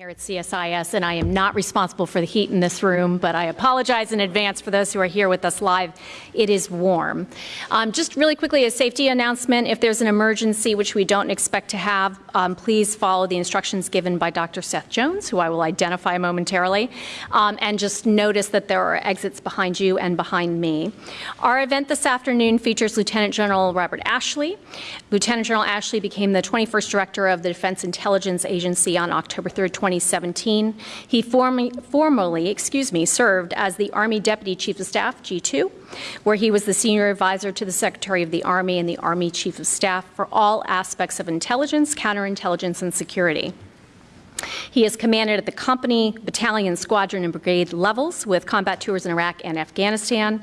here at CSIS, and I am not responsible for the heat in this room, but I apologize in advance for those who are here with us live. It is warm. Um, just really quickly, a safety announcement. If there's an emergency, which we don't expect to have, um, please follow the instructions given by Dr. Seth Jones, who I will identify momentarily, um, and just notice that there are exits behind you and behind me. Our event this afternoon features Lieutenant General Robert Ashley. Lieutenant General Ashley became the 21st Director of the Defense Intelligence Agency on October 3, 2017. He form formally, excuse me, served as the Army Deputy Chief of Staff, G2, where he was the senior advisor to the Secretary of the Army and the Army Chief of Staff for all aspects of intelligence, counterintelligence, and security. He has commanded at the company, battalion, squadron, and brigade levels with combat tours in Iraq and Afghanistan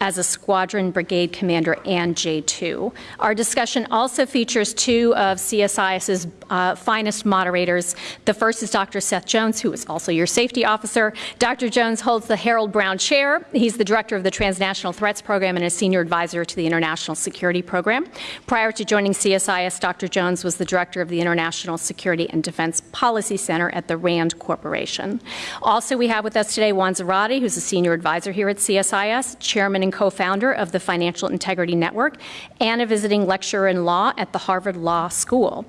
as a squadron brigade commander and J2. Our discussion also features two of CSIS's uh, finest moderators. The first is Dr. Seth Jones, who is also your safety officer. Dr. Jones holds the Harold Brown Chair. He's the director of the Transnational Threats Program and a senior advisor to the International Security Program. Prior to joining CSIS, Dr. Jones was the director of the International Security and Defense Policy Center at the RAND Corporation. Also, we have with us today Juan Zarate, who's a senior advisor here at CSIS, chairman and co-founder of the Financial Integrity Network, and a visiting lecturer in law at the Harvard Law School.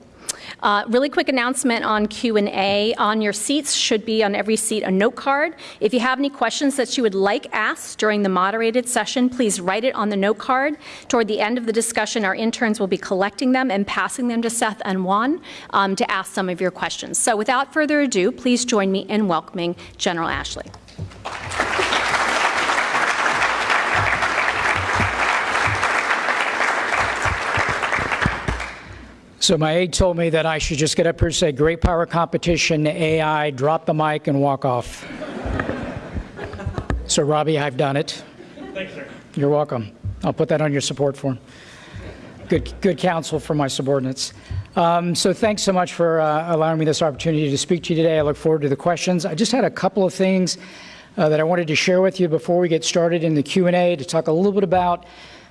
Uh, really quick announcement on Q&A. On your seats should be on every seat a note card. If you have any questions that you would like asked during the moderated session, please write it on the note card. Toward the end of the discussion, our interns will be collecting them and passing them to Seth and Juan um, to ask some of your questions. So without further ado, please join me in welcoming General Ashley. So my aide told me that I should just get up here and say, great power competition, AI, drop the mic and walk off. so Robbie, I've done it. Thanks, sir. You're welcome. I'll put that on your support form. Good, good counsel for my subordinates. Um, so thanks so much for uh, allowing me this opportunity to speak to you today. I look forward to the questions. I just had a couple of things uh, that I wanted to share with you before we get started in the Q&A to talk a little bit about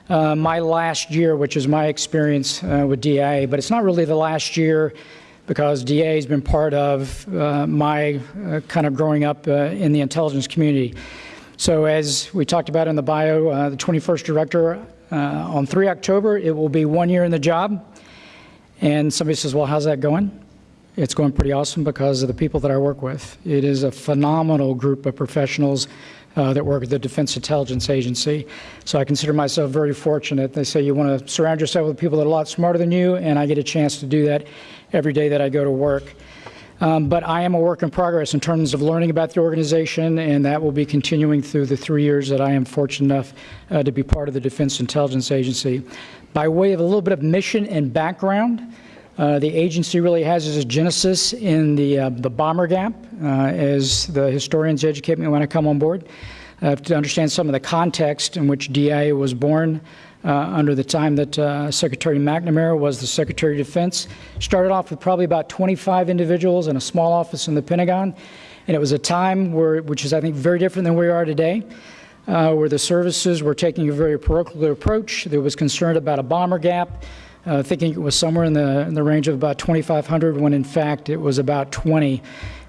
uh, my last year, which is my experience uh, with DIA, but it's not really the last year because DIA has been part of uh, my uh, kind of growing up uh, in the intelligence community. So as we talked about in the bio, the 21st director on 3 October, it will be one year in the job. And somebody says, well, how's that going? It's going pretty awesome because of the people that I work with. It is a phenomenal group of professionals that work at the Defense Intelligence Agency. So I consider myself very fortunate. They say you want to surround yourself with people that are a lot smarter than you, and I get a chance to do that every day that I go to work. Um, but I am a work in progress in terms of learning about the organization, and that will be continuing through the three years that I am fortunate enough uh, to be part of the Defense Intelligence Agency. By way of a little bit of mission and background, uh, the agency really has its genesis in the, uh, the bomber gap, uh, as the historians educate me when I come on board, uh, to understand some of the context in which DIA was born under the time that Secretary McNamara was the Secretary of Defense. Started off with probably about 25 individuals in a small office in the Pentagon, and it was a time where, which is, I think, very different than we are today. Uh, where the services were taking a very parochial approach. There was concern about a bomber gap uh, thinking it was somewhere in the, in the range of about 2,500 when in fact it was about 20.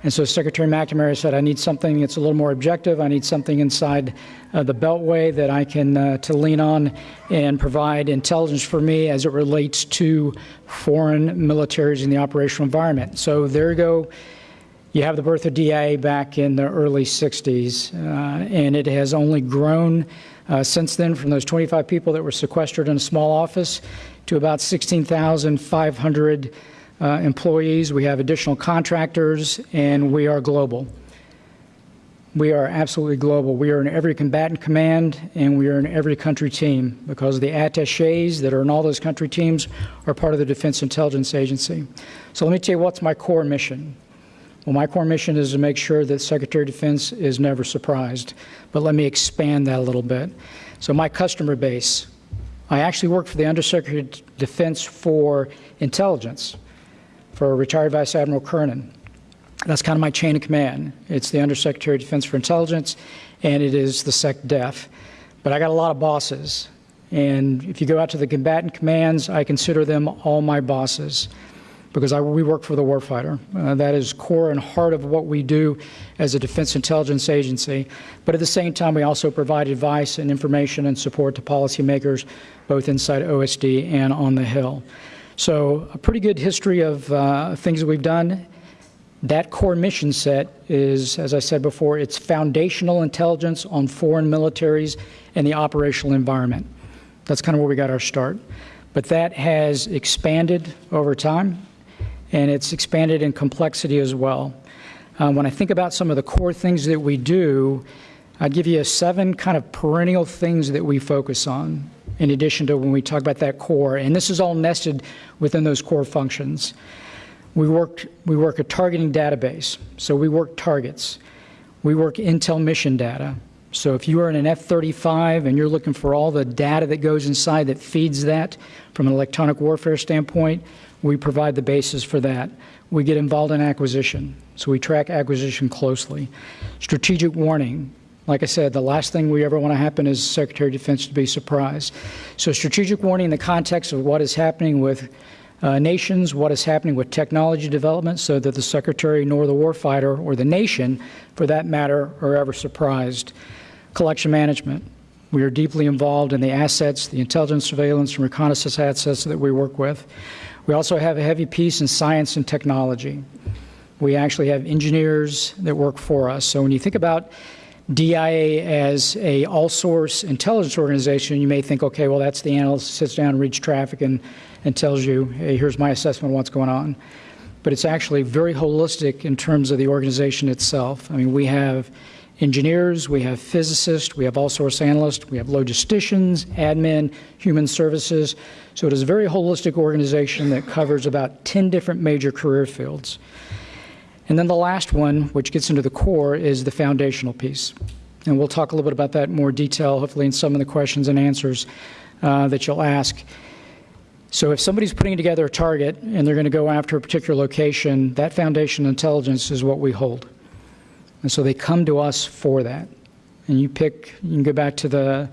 And so Secretary McNamara said, I need something that's a little more objective. I need something inside uh, the Beltway that I can uh, to lean on and provide intelligence for me as it relates to foreign militaries in the operational environment. So there you go. You have the birth of DIA back in the early 60s, uh, and it has only grown uh, since then from those 25 people that were sequestered in a small office to about 16,500 uh, employees. We have additional contractors, and we are global. We are absolutely global. We are in every combatant command, and we are in every country team because the attaches that are in all those country teams are part of the Defense Intelligence Agency. So let me tell you what's my core mission. Well, my core mission is to make sure that Secretary of Defense is never surprised. But let me expand that a little bit. So my customer base, I actually work for the Undersecretary of Defense for Intelligence for retired Vice Admiral Kernan. That's kind of my chain of command. It's the Undersecretary of Defense for Intelligence, and it is the SecDef. But I got a lot of bosses. And if you go out to the combatant commands, I consider them all my bosses. Because I, we work for the warfighter. Uh, that is core and heart of what we do as a defense intelligence agency. But at the same time, we also provide advice and information and support to policymakers, both inside OSD and on the Hill. So a pretty good history of uh, things that we've done. That core mission set is, as I said before, it's foundational intelligence on foreign militaries and the operational environment. That's kind of where we got our start. But that has expanded over time and it's expanded in complexity as well. Um, when I think about some of the core things that we do, I'd give you seven kind of perennial things that we focus on in addition to when we talk about that core. And this is all nested within those core functions. We work, we work a targeting database, so we work targets. We work intel mission data. So if you are in an F-35 and you're looking for all the data that goes inside that feeds that from an electronic warfare standpoint, we provide the basis for that. We get involved in acquisition, so we track acquisition closely. Strategic warning. Like I said, the last thing we ever want to happen is Secretary of Defense to be surprised. So strategic warning in the context of what is happening with uh, nations, what is happening with technology development, so that the Secretary nor the warfighter or the nation, for that matter, are ever surprised. Collection management. We are deeply involved in the assets, the intelligence surveillance and reconnaissance assets that we work with. We also have a heavy piece in science and technology. We actually have engineers that work for us. So when you think about DIA as a all-source intelligence organization, you may think, okay, well, that's the analyst sits down, reads traffic, and, and tells you, hey, here's my assessment of what's going on. But it's actually very holistic in terms of the organization itself. I mean, we have engineers, we have physicists, we have all source analysts, we have logisticians, admin, human services. So it is a very holistic organization that covers about 10 different major career fields. And then the last one, which gets into the core, is the foundational piece. And we'll talk a little bit about that in more detail, hopefully in some of the questions and answers uh, that you'll ask. So if somebody's putting together a target and they're going to go after a particular location, that foundation intelligence is what we hold. And so they come to us for that. And you pick, you can go back to the,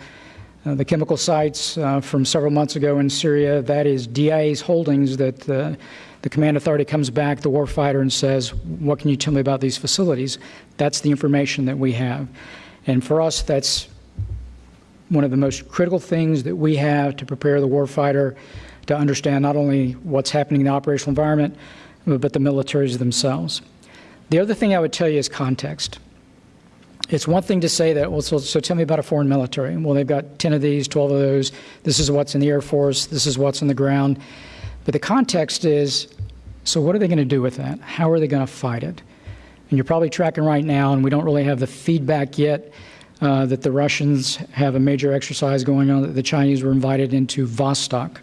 uh, the chemical sites uh, from several months ago in Syria. That is DIA's holdings that the, the command authority comes back, the warfighter, and says, What can you tell me about these facilities? That's the information that we have. And for us, that's one of the most critical things that we have to prepare the warfighter to understand not only what's happening in the operational environment, but the militaries themselves. The other thing I would tell you is context. It's one thing to say that, well, so, so, tell me about a foreign military. Well, they've got 10 of these, 12 of those. This is what's in the Air Force. This is what's on the ground. But the context is, so what are they going to do with that? How are they going to fight it? And you're probably tracking right now, and we don't really have the feedback yet uh, that the Russians have a major exercise going on, that the Chinese were invited into Vostok.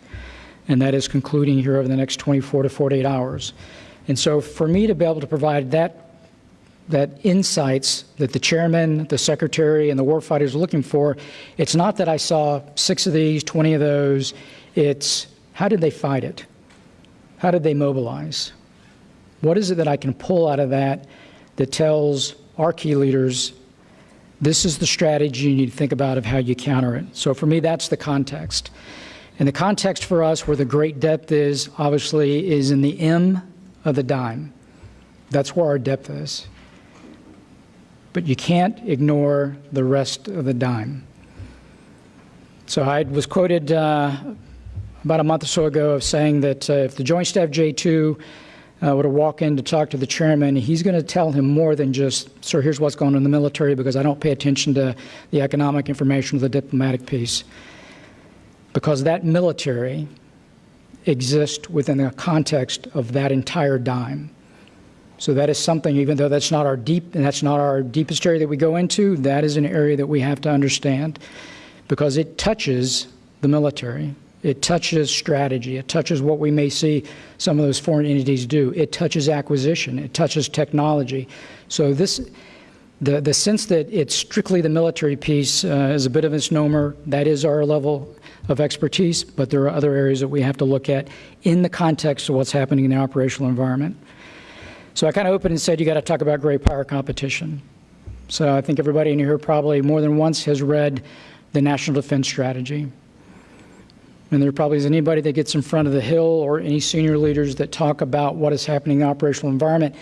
And that is concluding here over the next 24 to 48 hours. And so for me to be able to provide that that insights that the chairman, the secretary, and the warfighters are looking for, it's not that I saw six of these, 20 of those. It's how did they fight it? How did they mobilize? What is it that I can pull out of that that tells our key leaders this is the strategy you need to think about of how you counter it? So for me, that's the context. And the context for us, where the great depth is, obviously, is in the M of the DIME. That's where our depth is. But you can't ignore the rest of the DIME. So I was quoted uh, about a month or so ago of saying that uh, if the Joint Staff J2 uh, were to walk in to talk to the chairman, he's going to tell him more than just, sir, here's what's going on in the military because I don't pay attention to the economic information or the diplomatic piece. Because that military exist within the context of that entire DIME. So that is something, even though that's not our deep, and that's not our deepest area that we go into, that is an area that we have to understand because it touches the military. It touches strategy. It touches what we may see some of those foreign entities do. It touches acquisition. It touches technology. So this, the, the sense that it's strictly the military piece uh, is a bit of a misnomer. That is our level of expertise, but there are other areas that we have to look at in the context of what's happening in the operational environment. So I kind of opened and said you got to talk about great power competition. So I think everybody in here probably more than once has read the National Defense Strategy. and there probably isn't anybody that gets in front of the Hill or any senior leaders that talk about what is happening in the operational environment,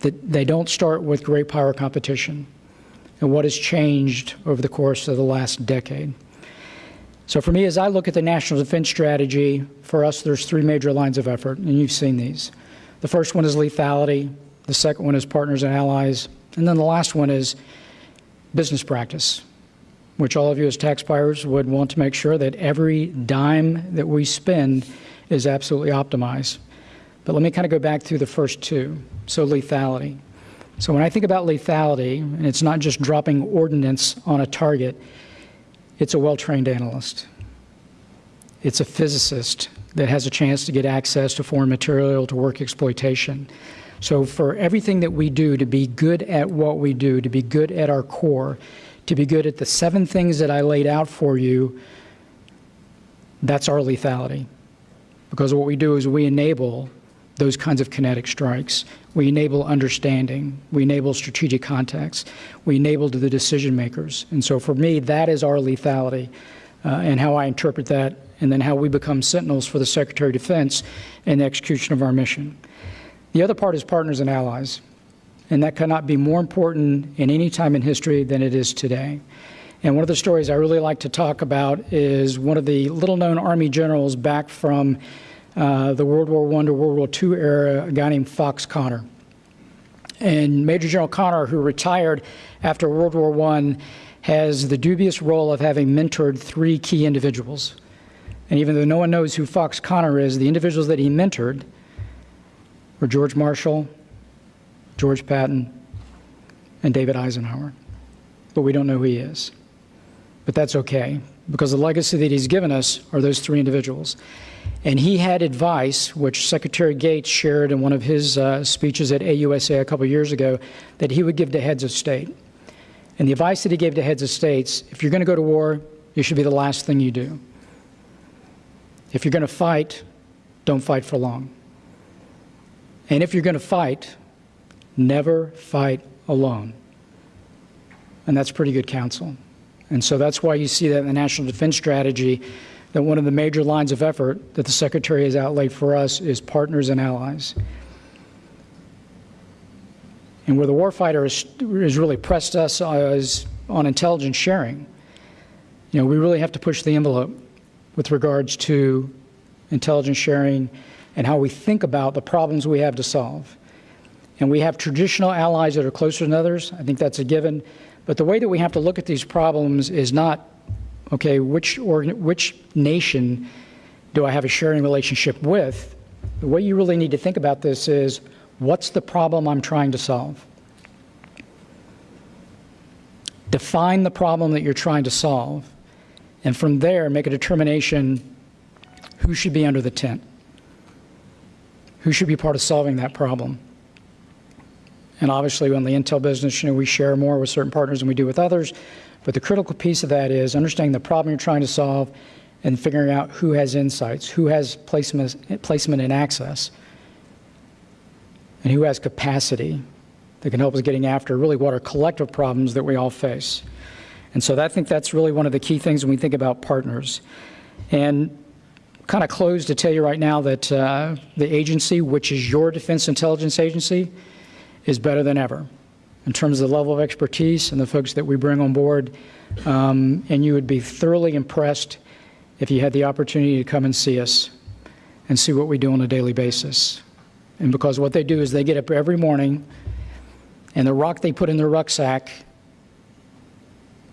that they don't start with great power competition and what has changed over the course of the last decade. So for me, as I look at the national defense strategy, for us, there's three major lines of effort, and you've seen these. The first one is lethality. The second one is partners and allies. And then the last one is business practice, which all of you as taxpayers would want to make sure that every dime that we spend is absolutely optimized. But let me kind of go back through the first two. So lethality. So when I think about lethality, and it's not just dropping ordnance on a target, it's a well-trained analyst. It's a physicist that has a chance to get access to foreign material to work exploitation. So for everything that we do to be good at what we do, to be good at our core, to be good at the seven things that I laid out for you, that's our lethality. Because what we do is we enable those kinds of kinetic strikes. We enable understanding. We enable strategic context. We enable the decision makers. And so for me, that is our lethality uh, and how I interpret that, and then how we become sentinels for the Secretary of Defense in the execution of our mission. The other part is partners and allies. And that cannot be more important in any time in history than it is today. And one of the stories I really like to talk about is one of the little known Army generals back from uh, the World War I to World War II era, a guy named Fox Conner. And Major General Conner, who retired after World War I, has the dubious role of having mentored three key individuals. And even though no one knows who Fox Conner is, the individuals that he mentored were George Marshall, George Patton, and David Eisenhower. But we don't know who he is. But that's okay, because the legacy that he's given us are those three individuals. And he had advice, which Secretary Gates shared in one of his uh, speeches at AUSA a couple years ago, that he would give to heads of state. And the advice that he gave to heads of states if you're going to go to war, it should be the last thing you do. If you're going to fight, don't fight for long. And if you're going to fight, never fight alone. And that's pretty good counsel. And so that's why you see that in the National Defense Strategy that one of the major lines of effort that the Secretary has outlaid for us is partners and allies. And where the warfighter has, has really pressed us is on intelligence sharing. You know, we really have to push the envelope with regards to intelligence sharing and how we think about the problems we have to solve. And we have traditional allies that are closer than others. I think that's a given. But the way that we have to look at these problems is not okay, which, which nation do I have a sharing relationship with? The way you really need to think about this is what's the problem I'm trying to solve? Define the problem that you're trying to solve, and from there, make a determination who should be under the tent, who should be part of solving that problem. And obviously, on the intel business, you know, we share more with certain partners than we do with others. But the critical piece of that is understanding the problem you're trying to solve and figuring out who has insights, who has placement, placement and access, and who has capacity that can help us getting after really what are collective problems that we all face. And so I think that's really one of the key things when we think about partners. And kind of close to tell you right now that uh, the agency, which is your Defense Intelligence Agency, is better than ever in terms of the level of expertise and the folks that we bring on board. Um, and you would be thoroughly impressed if you had the opportunity to come and see us and see what we do on a daily basis. And because what they do is they get up every morning and the rock they put in their rucksack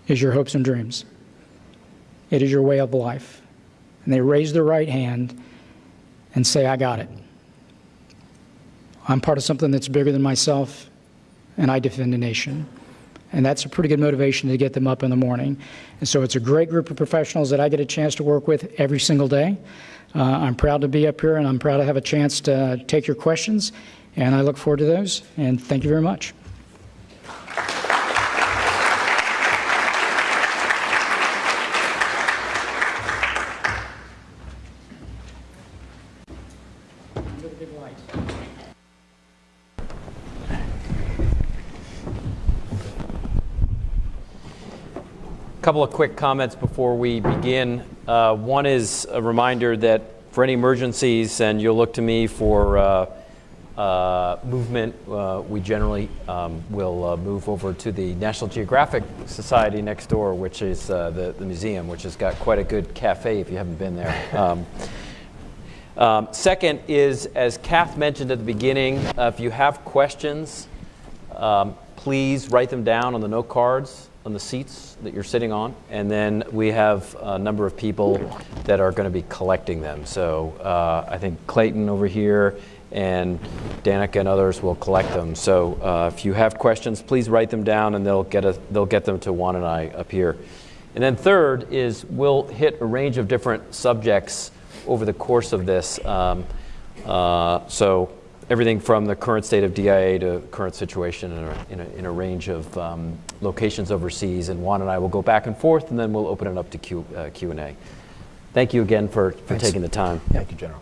is your hopes and dreams. It is your way of life. And they raise their right hand and say, I got it. I'm part of something that's bigger than myself and I defend the nation. And that's a pretty good motivation to get them up in the morning. And so it's a great group of professionals that I get a chance to work with every single day. Uh, I'm proud to be up here and I'm proud to have a chance to take your questions. And I look forward to those. And thank you very much. Couple of quick comments before we begin. Uh, one is a reminder that for any emergencies, and you'll look to me for uh, uh, movement, uh, we generally um, will uh, move over to the National Geographic Society next door, which is uh, the, the museum, which has got quite a good cafe if you haven't been there. Um, um, second is, as Kath mentioned at the beginning, uh, if you have questions, um, please write them down on the note cards on the seats that you're sitting on, and then we have a number of people that are going to be collecting them. So uh, I think Clayton over here and Danica and others will collect them. So uh, if you have questions, please write them down, and they'll get a, they'll get them to Juan and I up here. And then third is we'll hit a range of different subjects over the course of this. Um, uh, so everything from the current state of DIA to current situation in a, in a, in a range of um, locations overseas. And Juan and I will go back and forth, and then we'll open it up to Q, uh, Q&A. Thank you again for, for Thanks. taking the time. Thank you, General.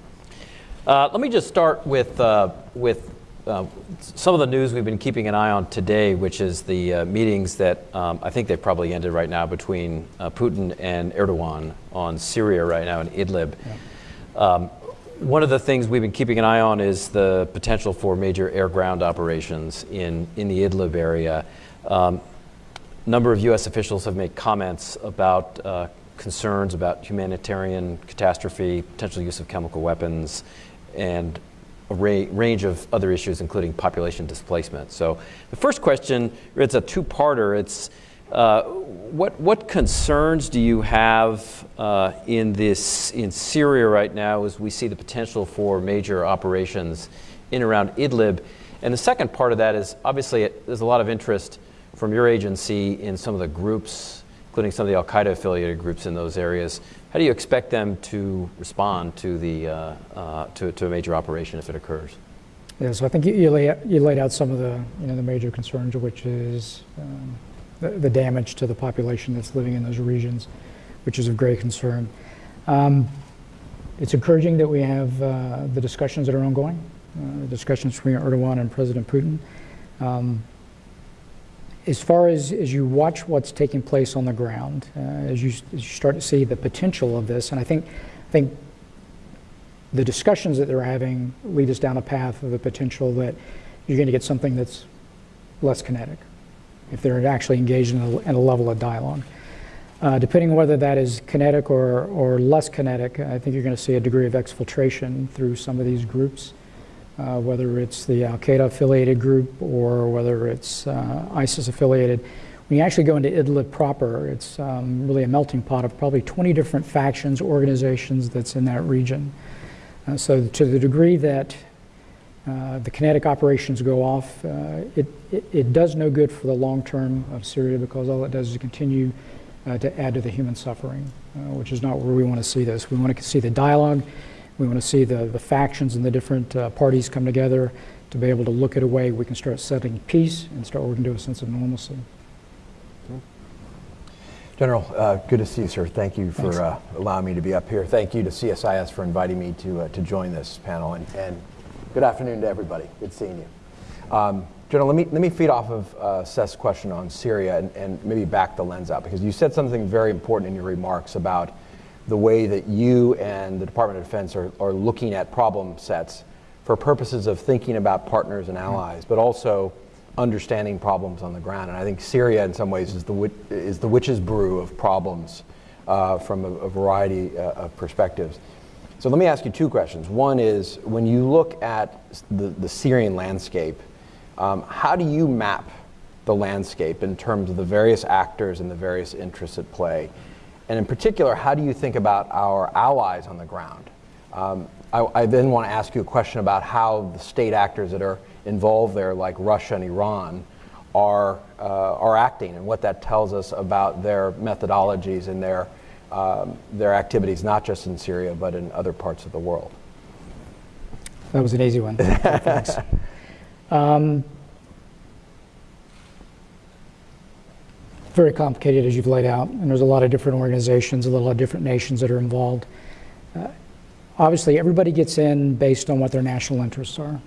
Uh, let me just start with, uh, with uh, some of the news we've been keeping an eye on today, which is the uh, meetings that um, I think they've probably ended right now between uh, Putin and Erdogan on Syria right now in Idlib. Um, one of the things we've been keeping an eye on is the potential for major air ground operations in, in the Idlib area. Um, a number of U.S. officials have made comments about uh, concerns about humanitarian catastrophe, potential use of chemical weapons, and a ra- range of other issues, including population displacement. So the first question, it's a two-parter. It's uh, what, what concerns do you have uh, in this in Syria right now as we see the potential for major operations in around Idlib? And the second part of that is obviously it, there's a lot of interest from your agency in some of the groups, including some of the Al Qaeda affiliated groups in those areas. How do you expect them to respond to, the, uh, uh, to, to a major operation if it occurs? Yeah, so I think you, you, lay, you laid out some of the, you know, the major concerns, which is um, the, the damage to the population that's living in those regions, which is of great concern. Um, it's encouraging that we have uh, the discussions that are ongoing, uh, the discussions between Erdogan and President Putin. Um, as far as, as you watch what's taking place on the ground, uh, as, you, as you start to see the potential of this, and I think, I think the discussions that they're having lead us down a path of the potential that you're going to get something that's less kinetic if they're actually engaged in a, in a level of dialogue. Uh, depending on whether that is kinetic or, or less kinetic, I think you're going to see a degree of exfiltration through some of these groups, uh, whether it's the Al Qaeda affiliated group or whether it's uh, ISIS affiliated. When you actually go into Idlib proper, it's um, really a melting pot of probably 20 different factions, organizations that's in that region. Uh, so, to the degree that uh, the kinetic operations go off, uh, it, it, it, does no good for the long term of Syria because all it does is continue uh, to add to the human suffering, uh, which is not where we want to see this. We want to see the dialogue, we want to see the, the factions and the different uh, parties come together to be able to look at a way we can start setting peace and start working to a sense of normalcy. General, uh, good to see you, sir. Thank you for uh, allowing me to be up here. Thank you to CSIS for inviting me to, uh, to join this panel. And, and, good afternoon to everybody. Good seeing you. Um, General, let me, let me feed off of uh, Seth's question on Syria and, and maybe back the lens out because you said something very important in your remarks about the way that you and the Department of Defense are, are looking at problem sets for purposes of thinking about partners and allies, but also understanding problems on the ground. And I think Syria, in some ways, is the, is the witch's brew of problems uh, from a, a variety uh, of perspectives. So let me ask you two questions. One is when you look at the, the Syrian landscape, um, how do you map the landscape in terms of the various actors and the various interests at play? And in particular, how do you think about our allies on the ground? Um, I, I then want to ask you a question about how the state actors that are involved there, like Russia and Iran, are, uh, are acting and what that tells us about their methodologies and their, um, their activities, not just in Syria, but in other parts of the world. That was an easy one. um, very complicated, as you've laid out, and there's a lot of different organizations, a lot of different nations that are involved. Uh, obviously, everybody gets in based on what their national interests are.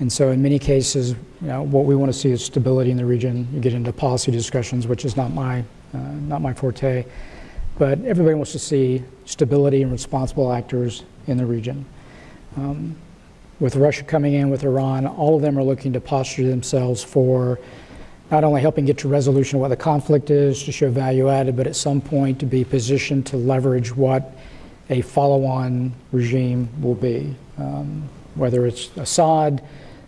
And so in many cases, you know, what we want to see is stability in the region. You get into policy discussions, which is not my, uh, not my forte. But everybody wants to see stability and responsible actors in the region. Um, with Russia coming in with Iran, all of them are looking to posture themselves for not only helping get to resolution of what the conflict is, to show value added, but at some point to be positioned to leverage what a follow-on regime will be. Um, whether it's Assad,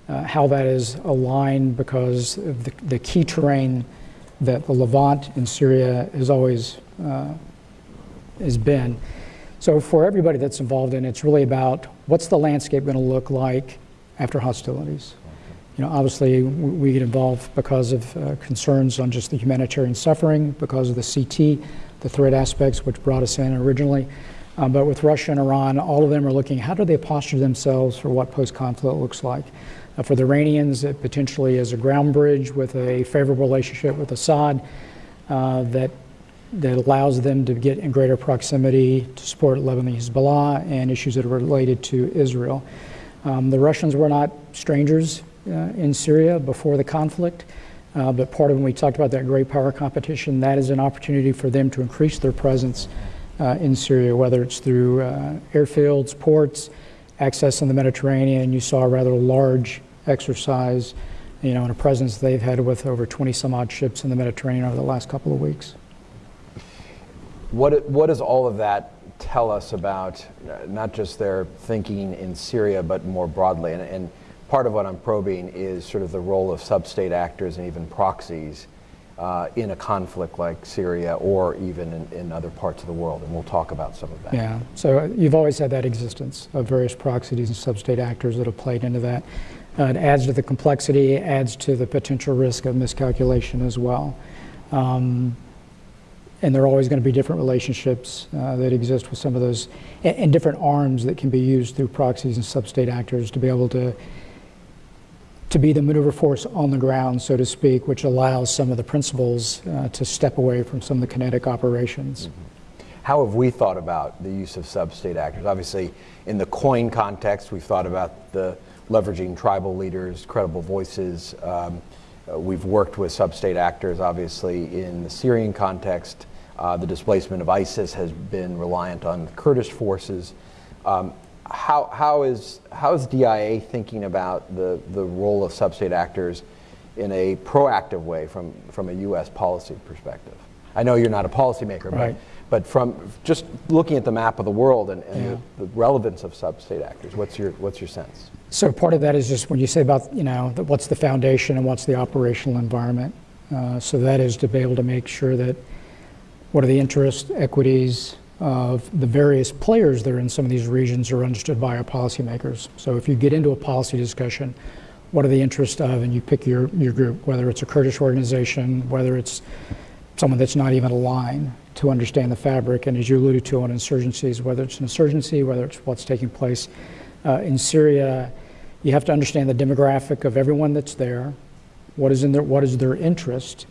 uh, how that is aligned because the, the, key terrain that the Levant in Syria has always uh, has been. So for everybody that's involved in it, it's really about what's the landscape going to look like after hostilities. You know, obviously we get involved because of uh, concerns on just the humanitarian suffering, because of the CT, the threat aspects, which brought us in originally. Um, but with Russia and Iran, all of them are looking, how do they posture themselves for what post-conflict looks like? Uh, for the Iranians, it potentially is a ground bridge with a favorable relationship with Assad uh, that that allows them to get in greater proximity to support Lebanon Hezbollah and issues that are related to Israel. Um, the Russians were not strangers uh, in Syria before the conflict, uh, but part of when we talked about that great power competition, that is an opportunity for them to increase their presence uh, in Syria, whether it's through uh, airfields, ports, access in the Mediterranean. You saw a rather large exercise, you know, and a presence they've had with over 20 some odd ships in the Mediterranean over the last couple of weeks. What, what does all of that tell us about uh, not just their thinking in Syria, but more broadly? And, and part of what I'm probing is sort of the role of sub-state actors and even proxies uh, in a conflict like Syria or even in, in, other parts of the world. And we'll talk about some of that. Yeah, so you've always had that existence of various proxies and sub-state actors that have played into that. Uh, it adds to the complexity, adds to the potential risk of miscalculation as well. Um, and there are always going to be different relationships uh, that exist with some of those, and, and, different arms that can be used through proxies and sub-state actors to be able to to be the maneuver force on the ground, so to speak, which allows some of the principals uh, to step away from some of the kinetic operations. Mm -hmm. How have we thought about the use of sub-state actors? Obviously, in the COIN context, we've thought about the leveraging tribal leaders, credible voices. Um, uh, we've worked with sub-state actors, obviously, in the Syrian context. Uh, the displacement of ISIS has been reliant on Kurdish forces. Um, how, how, is, how is DIA thinking about the, the role of sub-state actors in a proactive way from, from a U.S. policy perspective? I know you're not a policymaker, right. but, but from just looking at the map of the world and, and yeah. the, the, relevance of sub-state actors, what's your, what's your sense? So part of that is just when you say about, you know, the, what's the foundation and what's the operational environment. Uh, so that is to be able to make sure that what are the interests, equities of the various players that are in some of these regions are understood by our policymakers. So if you get into a policy discussion, what are the interests of, and you pick your, your group, whether it's a Kurdish organization, whether it's someone that's not even aligned to understand the fabric, and as you alluded to on insurgencies, whether it's an insurgency, whether it's what's taking place uh, in Syria, you have to understand the demographic of everyone that's there, what is in their, what is their interest,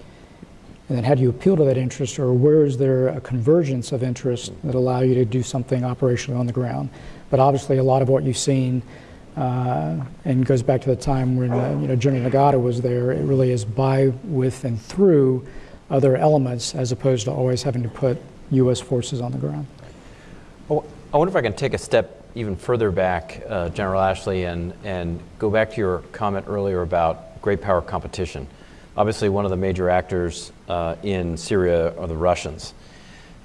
and then how do you appeal to that interest, or where is there a convergence of interest that allow you to do something operationally on the ground? But obviously, a lot of what you've seen, uh, and goes back to the time when uh, you know General Nagata was there. It really is by, with, and through other elements, as opposed to always having to put U.S. forces on the ground. Well, I wonder if I can take a step even further back, uh, General Ashley, and and go back to your comment earlier about great power competition. Obviously, one of the major actors uh, in Syria are the Russians.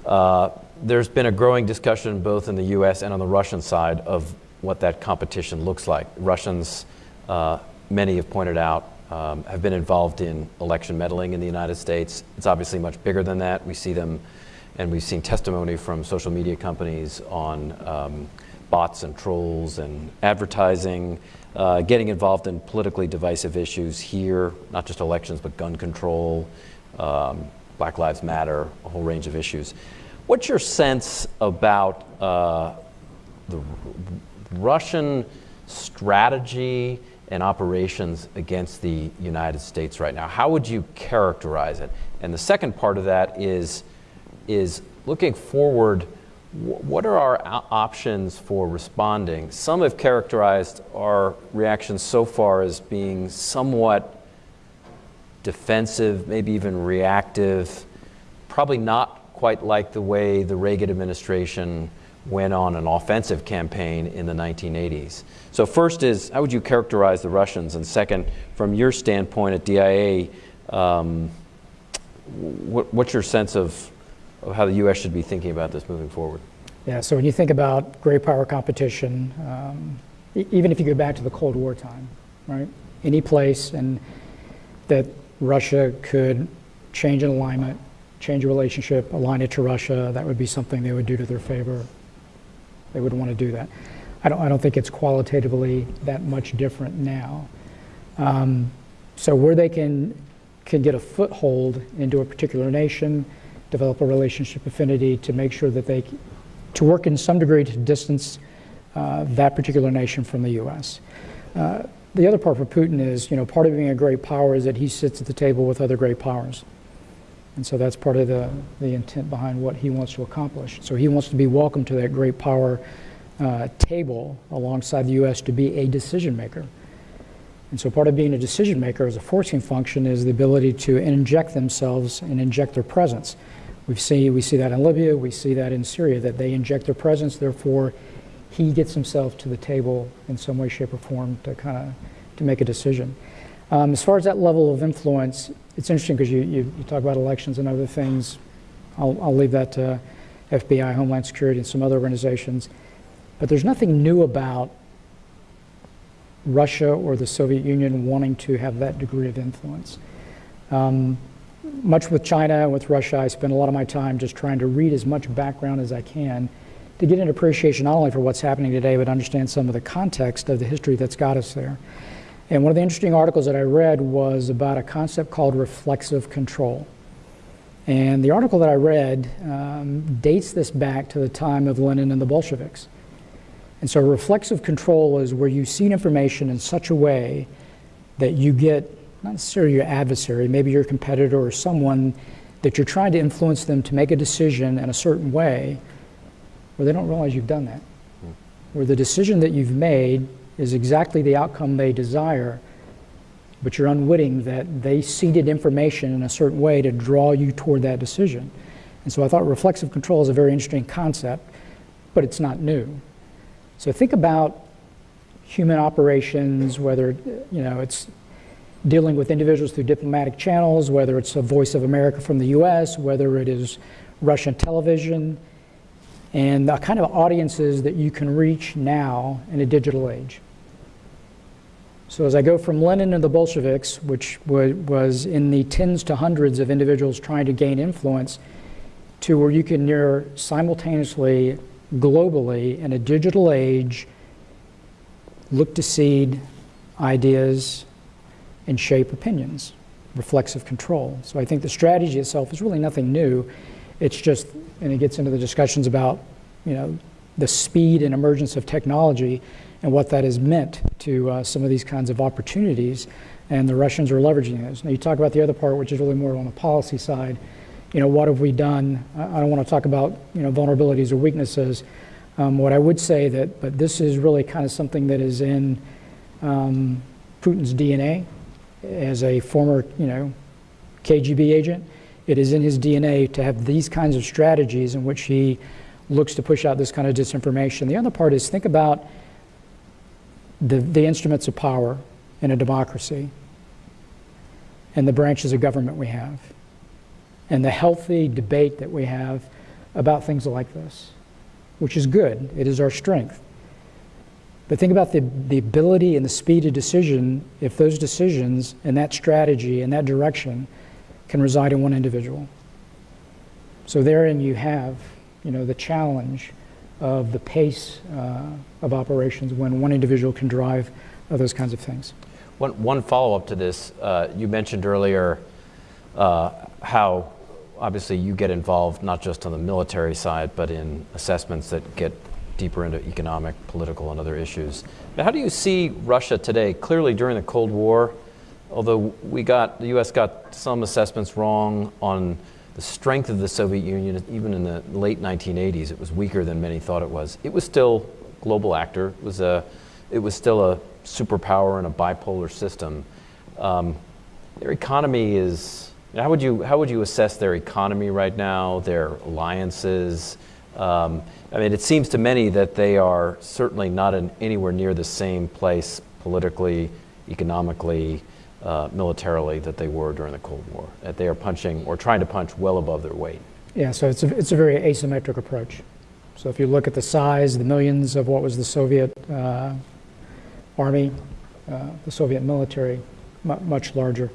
Uh, there's been a growing discussion both in the US and on the Russian side of what that competition looks like. Russians, uh, many have pointed out, um, have been involved in election meddling in the United States. It's obviously much bigger than that. We see them, and we've seen testimony from social media companies on um, bots and trolls and advertising uh, getting involved in politically divisive issues here, not just elections, but gun control, um, Black Lives Matter, a whole range of issues. What's your sense about uh, the Russian strategy and operations against the United States right now? How would you characterize it? And the second part of that is, is looking forward, what are our options for responding? Some have characterized our reactions so far as being somewhat defensive, maybe even reactive, probably not quite like the way the Reagan administration went on an offensive campaign in the 1980s. So, first is how would you characterize the Russians? And second, from your standpoint at DIA, um, what, what's your sense of, of how the U.S. should be thinking about this moving forward? Yeah, so when you think about great power competition, um, e- even if you go back to the Cold War time, right? Any place and that Russia could change an alignment, change a relationship, align it to Russia, that would be something they would do to their favor. They would want to do that. I don't, I don't think it's qualitatively that much different now. Um, so where they can can get a foothold into a particular nation, develop a relationship affinity to make sure that they to work in some degree to distance uh, that particular nation from the U.S. Uh, the other part for Putin is, you know, part of being a great power is that he sits at the table with other great powers. And so that's part of the, the intent behind what he wants to accomplish. So he wants to be welcome to that great power uh, table alongside the U.S. to be a decision maker. And so part of being a decision maker as a forcing function is the ability to inject themselves and inject their presence. We see, we see that in Libya, we see that in Syria, that they inject their presence, therefore he gets himself to the table in some way, shape, or form to kind of to make a decision. Um, as far as that level of influence, it's interesting because you, you, you talk about elections and other things. I'll, I'll leave that to FBI, Homeland Security, and some other organizations. But there's nothing new about Russia or the Soviet Union wanting to have that degree of influence. Um, much with China and with Russia, I spend a lot of my time just trying to read as much background as I can to get an appreciation not only for what's happening today, but understand some of the context of the history that's got us there. And one of the interesting articles that I read was about a concept called reflexive control. And the article that I read um, dates this back to the time of Lenin and the Bolsheviks. And so reflexive control is where you see information in such a way that you get not necessarily your adversary, maybe your competitor or someone that you're trying to influence them to make a decision in a certain way where they don't realize you've done that. Hmm. Where the decision that you've made is exactly the outcome they desire, but you're unwitting that they seeded information in a certain way to draw you toward that decision. And so I thought reflexive control is a very interesting concept, but it's not new. So think about human operations, whether you know it's dealing with individuals through diplomatic channels, whether it's a Voice of America from the U.S., whether it is Russian television, and the kind of audiences that you can reach now in a digital age. So as I go from Lenin and the Bolsheviks, which was in the tens to hundreds of individuals trying to gain influence, to where you can near simultaneously, globally, in a digital age, look to seed ideas and shape opinions, reflexive control. So I think the strategy itself is really nothing new. It's just, and it gets into the discussions about, you know, the speed and emergence of technology and what that has meant to uh, some of these kinds of opportunities. And the Russians are leveraging those. Now you talk about the other part, which is really more on the policy side. You know, what have we done? I don't want to talk about, you know, vulnerabilities or weaknesses. Um, what I would say that, but this is really kind of something that is in um, Putin's DNA as a former, you know, KGB agent. It is in his DNA to have these kinds of strategies in which he looks to push out this kind of disinformation. The other part is think about the, the instruments of power in a democracy and the branches of government we have and the healthy debate that we have about things like this, which is good. It is our strength. But think about the, the ability and the speed of decision if those decisions and that strategy and that direction can reside in one individual. So therein you have, you know, the challenge of the pace uh, of operations when one individual can drive uh, those kinds of things. One, one follow-up to this, uh, you mentioned earlier uh, how obviously you get involved not just on the military side, but in assessments that get deeper into economic, political, and other issues. But how do you see Russia today? Clearly, during the Cold War, although we got the U.S. got some assessments wrong on the strength of the Soviet Union, even in the late 1980s, it was weaker than many thought it was. It was still a global actor. It was, a, it was still a superpower in a bipolar system. Um, their economy is, how would, you, how would you assess their economy right now, their alliances? Um, I mean, it seems to many that they are certainly not in anywhere near the same place politically, economically, uh, militarily that they were during the Cold War. That they are punching or trying to punch well above their weight. Yeah, so it's a, it's a very asymmetric approach. So if you look at the size, the millions of what was the Soviet uh, army, uh, the Soviet military, mu much larger.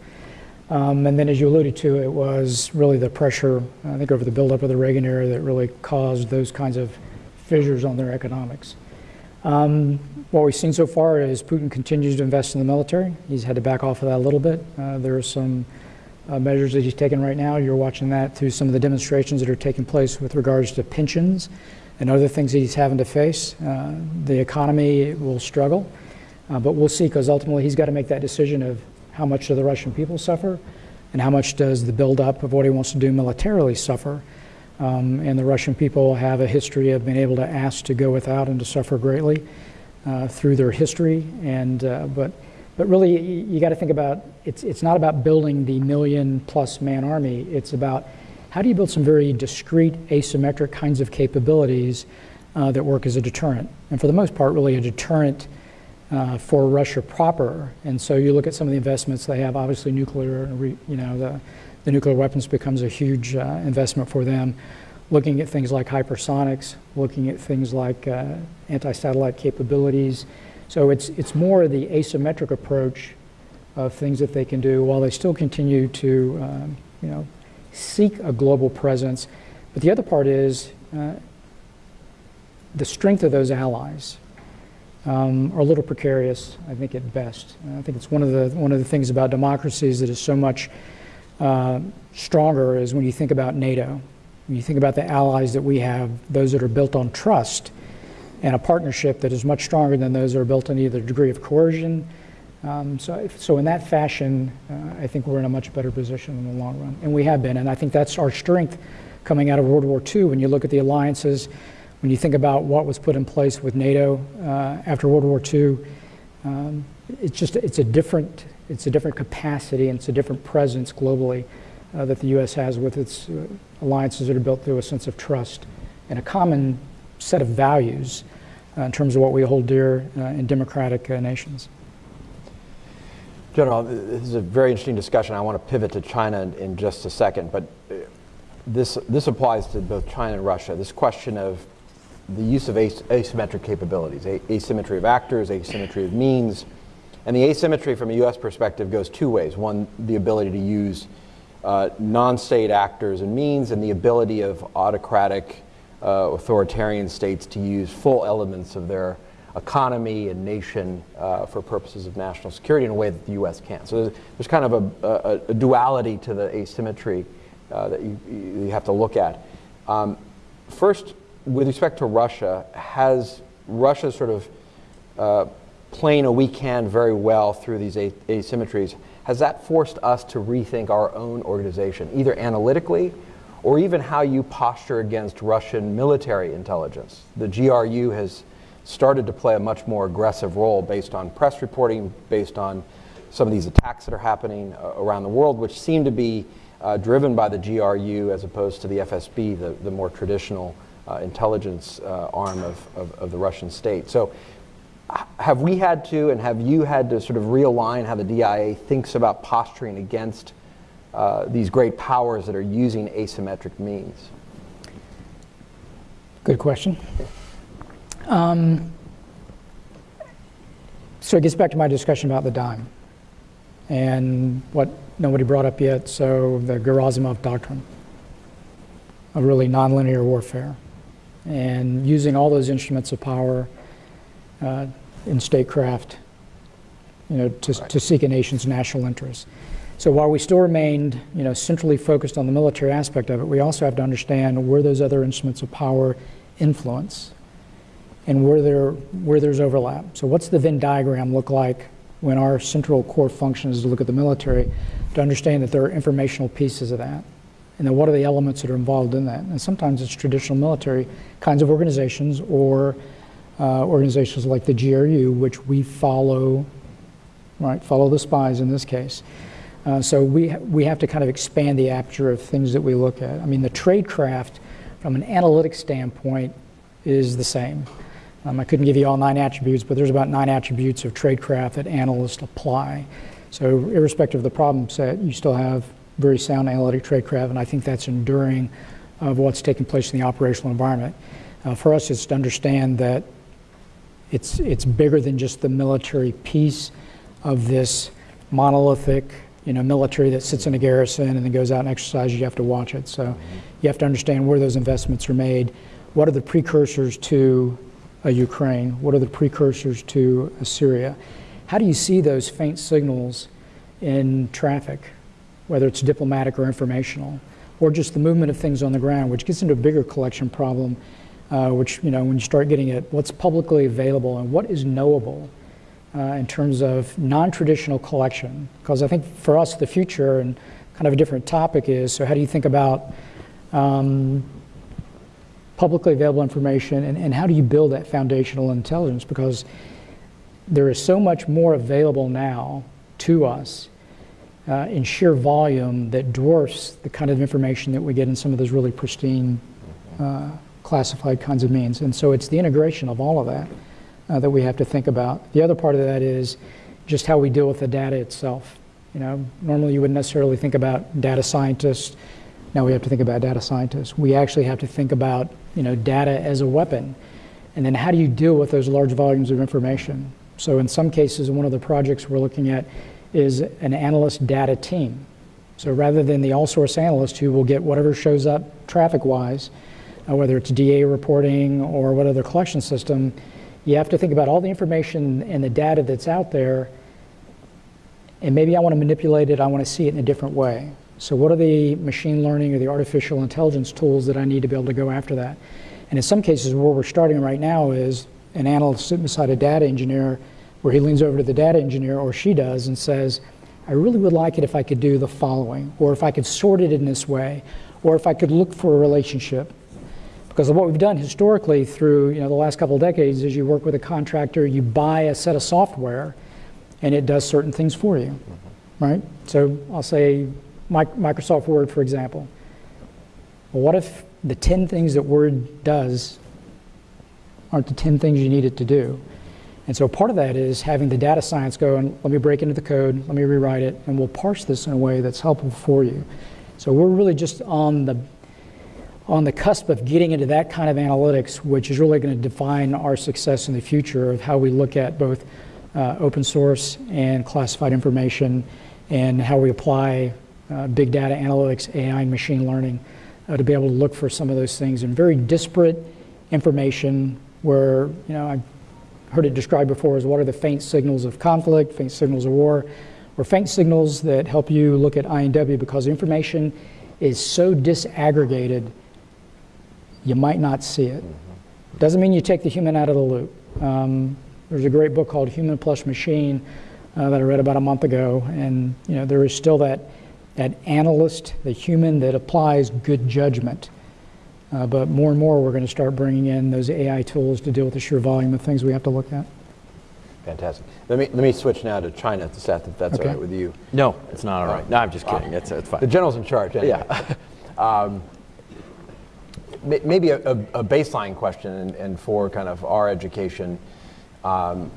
Um, and then, as you alluded to, it was really the pressure, I think, over the buildup of the Reagan era that really caused those kinds of fissures on their economics. Um, what we've seen so far is Putin continues to invest in the military. He's had to back off of that a little bit. Uh, there are some uh, measures that he's taken right now. You're watching that through some of the demonstrations that are taking place with regards to pensions and other things that he's having to face. Uh, the economy will struggle, uh, but we'll see because ultimately he's got to make that decision of how much do the Russian people suffer and how much does the buildup of what he wants to do militarily suffer. Um, and the Russian people have a history of being able to ask to go without and to suffer greatly uh, through their history. And uh, but but really, you, got to think about it's it's not about building the million plus man army. It's about how do you build some very discrete, asymmetric kinds of capabilities uh, that work as a deterrent, and for the most part, really a deterrent. Uh, for Russia proper, and so you look at some of the investments they have. Obviously, nuclear, you know, the the nuclear weapons becomes a huge uh, investment for them. Looking at things like hypersonics, looking at things like uh, anti-satellite capabilities. So it's, it's more the asymmetric approach of things that they can do while they still continue to, um, you know, seek a global presence. But the other part is uh, the strength of those allies um, are a little precarious, I think, at best. I think it's one of the one of the things about democracies that is so much uh, stronger is when you think about NATO. When you think about the allies that we have, those that are built on trust and a partnership that is much stronger than those that are built on either degree of coercion. Um, so, so in that fashion, uh, I think we're in a much better position in the long run, and we have been. And I think that's our strength coming out of World War II. When you look at the alliances, when you think about what was put in place with NATO uh, after World War II, um, it's just it's a different it's a different capacity and it's a different presence globally uh, that the U.S. has with its uh, alliances that are built through a sense of trust and a common set of values uh, in terms of what we hold dear uh, in democratic uh, nations. General, this is a very interesting discussion. I want to pivot to China in, in just a second, but uh, this, this applies to both China and Russia. This question of the use of as asymmetric capabilities, asymmetry of actors, asymmetry of means, and the asymmetry from a U.S. perspective goes two ways. One, the ability to use uh, non-state actors and means, and the ability of autocratic, uh, authoritarian states to use full elements of their economy and nation uh, for purposes of national security in a way that the U.S. can't. So there's, there's kind of a, a, a, duality to the asymmetry uh, that you, you have to look at. Um, first, with respect to Russia, has Russia sort of uh, playing a weak hand very well through these asymmetries, has that forced us to rethink our own organization, either analytically or even how you posture against Russian military intelligence? The GRU has started to play a much more aggressive role based on press reporting, based on some of these attacks that are happening uh, around the world, which seem to be uh, driven by the GRU as opposed to the FSB, the, the more traditional uh, intelligence uh, arm of, of, of, the Russian state. So have we had to and have you had to sort of realign how the DIA thinks about posturing against uh, these great powers that are using asymmetric means? Good question. Um, so it gets back to my discussion about the DIME and what nobody brought up yet. So the Gerasimov doctrine of really nonlinear warfare and using all those instruments of power uh, in statecraft, you know, to, right. to seek a nation's national interests. So while we still remained, you know, centrally focused on the military aspect of it, we also have to understand where those other instruments of power influence and where, there, where there's overlap. So what's the Venn diagram look like when our central core function is to look at the military to understand that there are informational pieces of that and then what are the elements that are involved in that. And sometimes it's traditional military kinds of organizations or uh, organizations like the GRU, which we follow, right, follow the spies in this case. Uh, so we, we have to kind of expand the aperture of things that we look at. I mean, the tradecraft, from an analytic standpoint, is the same. Um, I couldn't give you all nine attributes, but there's about nine attributes of tradecraft that analysts apply. So irrespective of the problem set, you still have very sound analytic tradecraft, and I think that's enduring of what's taking place in the operational environment. Uh, for us, it's to understand that it's, it's bigger than just the military piece of this monolithic, you know, military that sits in a garrison and then goes out and exercises. You have to watch it. So you have to understand where those investments are made. What are the precursors to a Ukraine? What are the precursors to a Syria? How do you see those faint signals in traffic, whether it's diplomatic or informational, or just the movement of things on the ground, which gets into a bigger collection problem, uh, which, you know, when you start getting at what's publicly available and what is knowable uh, in terms of non-traditional collection. Because I think for us, the future and kind of a different topic is, so how do you think about um, publicly available information and, and how do you build that foundational intelligence? Because there is so much more available now to us uh, in sheer volume that dwarfs the kind of information that we get in some of those really pristine uh, classified kinds of means. And so it's the integration of all of that uh, that we have to think about. The other part of that is just how we deal with the data itself. You know, normally you wouldn't necessarily think about data scientists. Now we have to think about data scientists. We actually have to think about, you know, data as a weapon. And then how do you deal with those large volumes of information? So in some cases, one of the projects we're looking at is an analyst data team. So rather than the all-source analyst who will get whatever shows up traffic-wise, uh, whether it's DA reporting or what other collection system, you have to think about all the information and the data that's out there, and maybe I want to manipulate it, I want to see it in a different way. So what are the machine learning or the artificial intelligence tools that I need to be able to go after that? And in some cases, where we're starting right now is an analyst sitting beside a data engineer where he leans over to the data engineer, or she does, and says, I really would like it if I could do the following, or if I could sort it in this way, or if I could look for a relationship. Because what we've done historically through you know, the last couple of decades is you work with a contractor, you buy a set of software, and it does certain things for you, mm-hmm. right? So I'll say Microsoft Word, for example. Well, what if the 10 things that Word does aren't the 10 things you need it to do? And so part of that is having the data science go and let me break into the code, let me rewrite it, and we'll parse this in a way that's helpful for you. So we're really just on the on the cusp of getting into that kind of analytics, which is really going to define our success in the future of how we look at both uh, open source and classified information and how we apply uh, big data analytics, AI, and machine learning uh, to be able to look for some of those things in very disparate information where, you know, I've heard it described before as what are the faint signals of conflict, faint signals of war, or faint signals that help you look at I&W because information is so disaggregated you might not see it. Doesn't mean you take the human out of the loop. Um, there's a great book called Human Plus Machine uh, that I read about a month ago, and you know there is still that that analyst, the human that applies good judgment. Uh, but more and more, we're going to start bringing in those AI tools to deal with the sheer volume of things we have to look at. Fantastic. Let me let me switch now to China, Seth, if that's okay. all right with you. No, it's not all right. No, I'm just kidding. It's, it's fine. The general's in charge. Anyway. Yeah. um, maybe a, a, baseline question, and, and, for kind of our education, um,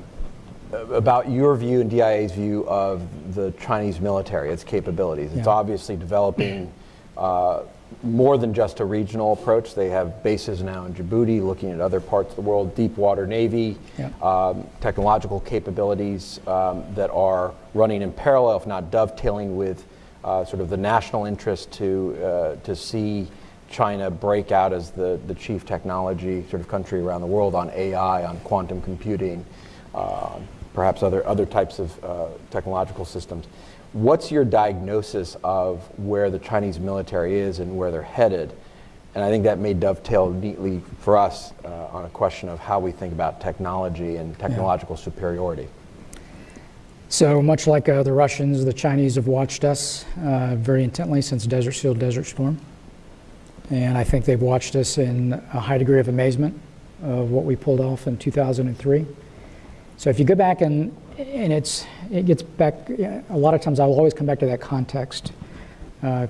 about your view and DIA's view of the Chinese military, its capabilities. It's yeah. obviously developing uh, more than just a regional approach. They have bases now in Djibouti, looking at other parts of the world, deep water navy, yeah. um, technological capabilities um, that are running in parallel, if not dovetailing with uh, sort of the national interest to uh, to see China break out as the, the chief technology sort of country around the world on AI, on quantum computing, uh, perhaps other, other types of uh, technological systems. What's your diagnosis of where the Chinese military is and where they're headed? And I think that may dovetail neatly for us uh, on a question of how we think about technology and technological yeah. superiority. So much like uh, the Russians, the Chinese have watched us uh, very intently since Desert Shield, Desert Storm. And I think they've watched us in a high degree of amazement of what we pulled off in 2003. So if you go back and, and it's, it gets back, a lot of times I will always come back to that context uh,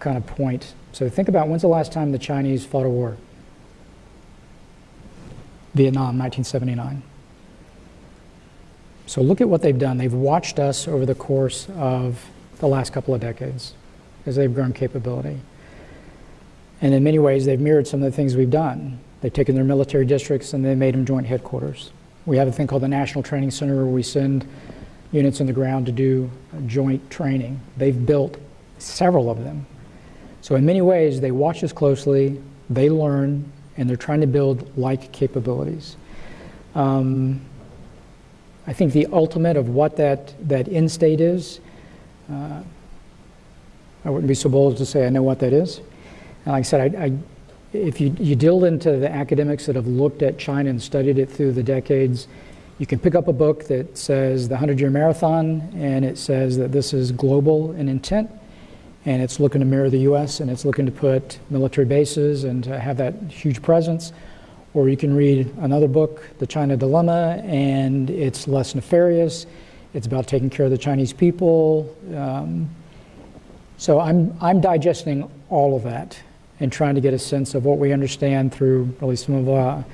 kind of point. So think about when's the last time the Chinese fought a war? Vietnam, 1979. So look at what they've done. They've watched us over the course of the last couple of decades as they've grown capability. And in many ways, they've mirrored some of the things we've done. They've taken their military districts and they made them joint headquarters. We have a thing called the National Training Center where we send units on the ground to do joint training. They've built several of them. So in many ways, they watch us closely, they learn, and they're trying to build like capabilities. Um, I think the ultimate of what that, that end state is, uh, I wouldn't be so bold as to say I know what that is. And like I said, I, I, if you, you delve into the academics that have looked at China and studied it through the decades, you can pick up a book that says the 100 year marathon and it says that this is global in intent and it's looking to mirror the US and it's looking to put military bases and to have that huge presence. Or you can read another book, The China Dilemma, and it's less nefarious. It's about taking care of the Chinese people. Um, so I'm, I'm digesting all of that and trying to get a sense of what we understand through really some of our,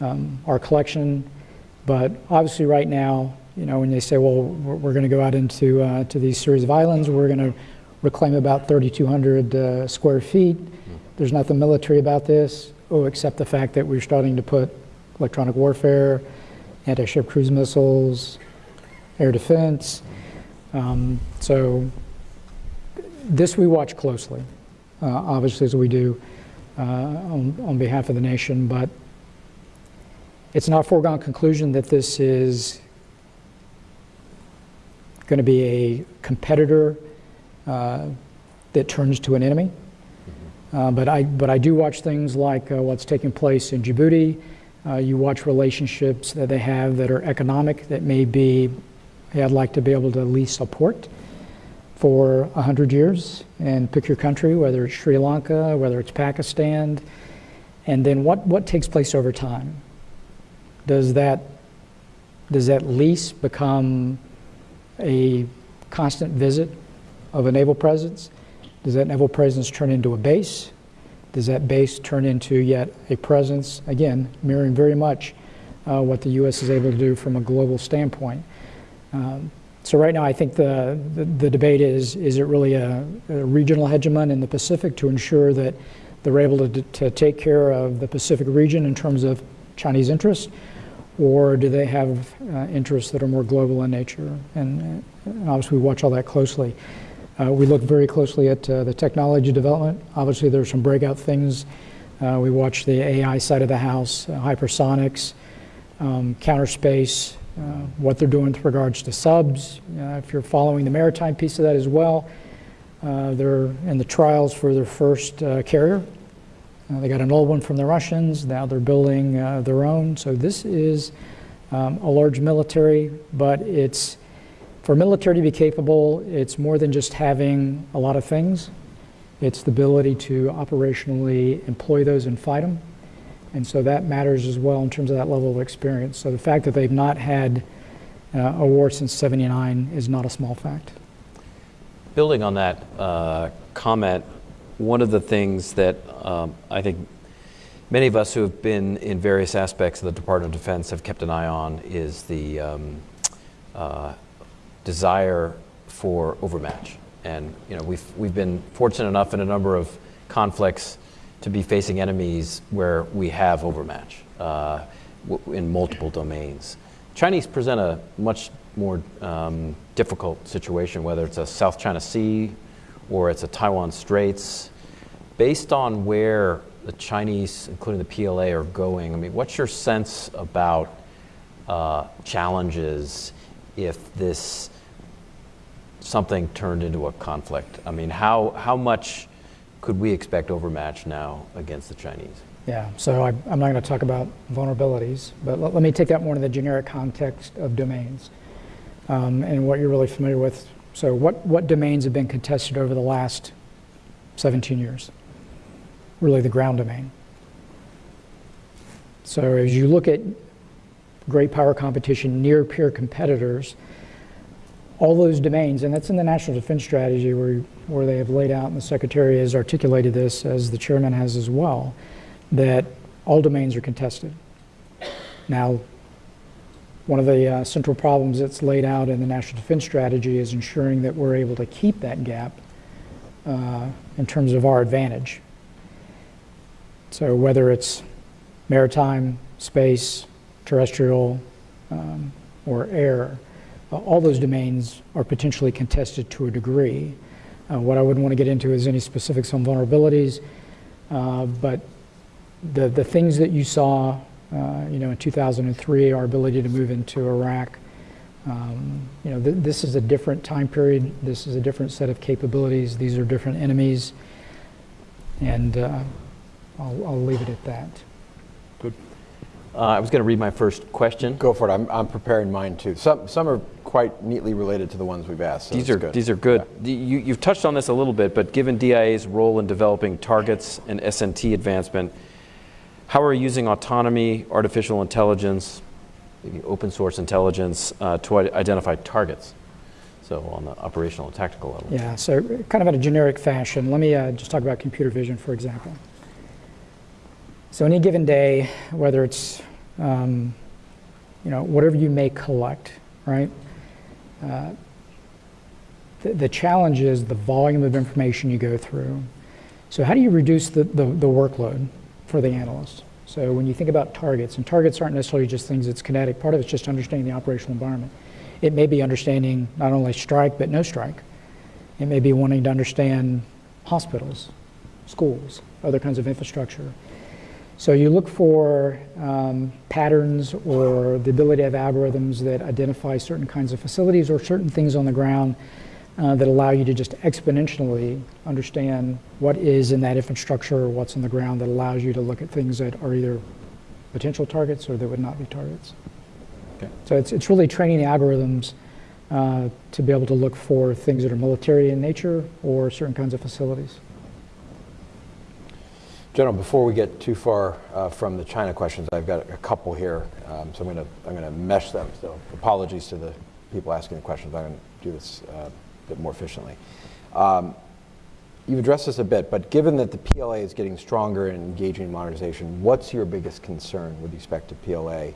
um, our collection. But obviously right now, you know, when they say, well, we're, we're going to go out into uh, to these series of islands, we're going to reclaim about 3,200 uh, square feet. There's nothing military about this, oh, except the fact that we're starting to put electronic warfare, anti-ship cruise missiles, air defense. Um, so this we watch closely, obviously as we do uh, on, on behalf of the nation, but it's not a foregone conclusion that this is going to be a competitor uh, that turns to an enemy. Uh, but, I, but I do watch things like uh, what's taking place in Djibouti. Uh, you watch relationships that they have that are economic, that may be, hey, I'd like to be able to at least support for 100 years and pick your country, whether it's Sri Lanka, whether it's Pakistan. And then what, what takes place over time? Does that, does that lease become a constant visit of a naval presence? Does that naval presence turn into a base? Does that base turn into yet a presence, again, mirroring very much uh, what the U.S. is able to do from a global standpoint? Um, so right now, I think the, the, the, debate is, is it really a, a, regional hegemon in the Pacific to ensure that they're able to, to take care of the Pacific region in terms of Chinese interests, or do they have uh, interests that are more global in nature? And, and obviously, we watch all that closely. Uh, we look very closely at uh, the technology development. Obviously, there's some breakout things. Uh, we watch the AI side of the house, uh, hypersonics, um, counter space, uh, what they're doing with regards to subs. Uh, if you're following the maritime piece of that as well, they're in the trials for their first carrier. they got an old one from the Russians. Now they're building their own. So this is um, a large military, but it's for military to be capable, it's more than just having a lot of things. It's the ability to operationally employ those and fight them. And so that matters as well in terms of that level of experience. So the fact that they've not had uh, a war since 79 is not a small fact. Building on that uh, comment, one of the things that um, I think many of us who have been in various aspects of the Department of Defense have kept an eye on is the um, uh, desire for overmatch. And you know, we've, we've been fortunate enough in a number of conflicts to be facing enemies where we have overmatch uh, in multiple domains. Chinese present a much more um, difficult situation, whether it's a South China Sea or it's a Taiwan Straits. Based on where the Chinese, including the PLA, are going, I mean, what's your sense about uh, challenges if this something turned into a conflict? I mean, how, how much could we expect overmatch now against the Chinese? Yeah, so I, am not going to talk about vulnerabilities, but let, let, me take that more in the generic context of domains um, and what you're really familiar with. So, what, what domains have been contested over the last 17 years? really the ground domain. So as you look at great power competition near peer competitors, all those domains, and that's in the National Defense Strategy where, where they have laid out, and the Secretary has articulated this, as the Chairman has as well, that all domains are contested. Now, one of the uh, central problems that's laid out in the National Defense Strategy is ensuring that we're able to keep that gap uh, in terms of our advantage. So whether it's maritime, space, terrestrial, um, or air, uh, all those domains are potentially contested to a degree. Uh, what I wouldn't want to get into is any specifics on vulnerabilities, uh, but the, the things that you saw, uh, you know, in 2003, our ability to move into Iraq, um, you know, th this is a different time period. This is a different set of capabilities. These are different enemies, and uh, I'll, I'll leave it at that. Uh, I was going to read my first question. Go for it. I'm, I'm preparing mine too. Some, some are quite neatly related to the ones we've asked. So These are, good. these are good. The- You, you've touched on this a little bit, but given DIA's role in developing targets and S&T advancement, how are you using autonomy, artificial intelligence, maybe open source intelligence uh, to identify targets? So on the operational and tactical level. Yeah, so kind of in a generic fashion, let me uh, just talk about computer vision, for example. So any given day, whether it's, um, you know, whatever you may collect, right? Uh, the, the challenge is the volume of information you go through. So how do you reduce the, the, the workload for the analyst? So when you think about targets, and targets aren't necessarily just things that's kinetic, part of it's just understanding the operational environment. It may be understanding not only strike, but no strike. It may be wanting to understand hospitals, schools, other kinds of infrastructure. So you look for um, patterns or the ability of algorithms that identify certain kinds of facilities or certain things on the ground uh, that allow you to just exponentially understand what is in that infrastructure or what's on the ground that allows you to look at things that are either potential targets or that would not be targets. Okay. So it's, it's really training the algorithms uh, to be able to look for things that are military in nature or certain kinds of facilities. General, before we get too far uh, from the China questions, I've got a couple here, um, so I'm going to I'm going to mesh them. So apologies to the people asking the questions. I'm going to do this uh, a bit more efficiently. Um, you've addressed this a bit, but given that the PLA is getting stronger and engaging in modernization, what's your biggest concern with respect to PLA,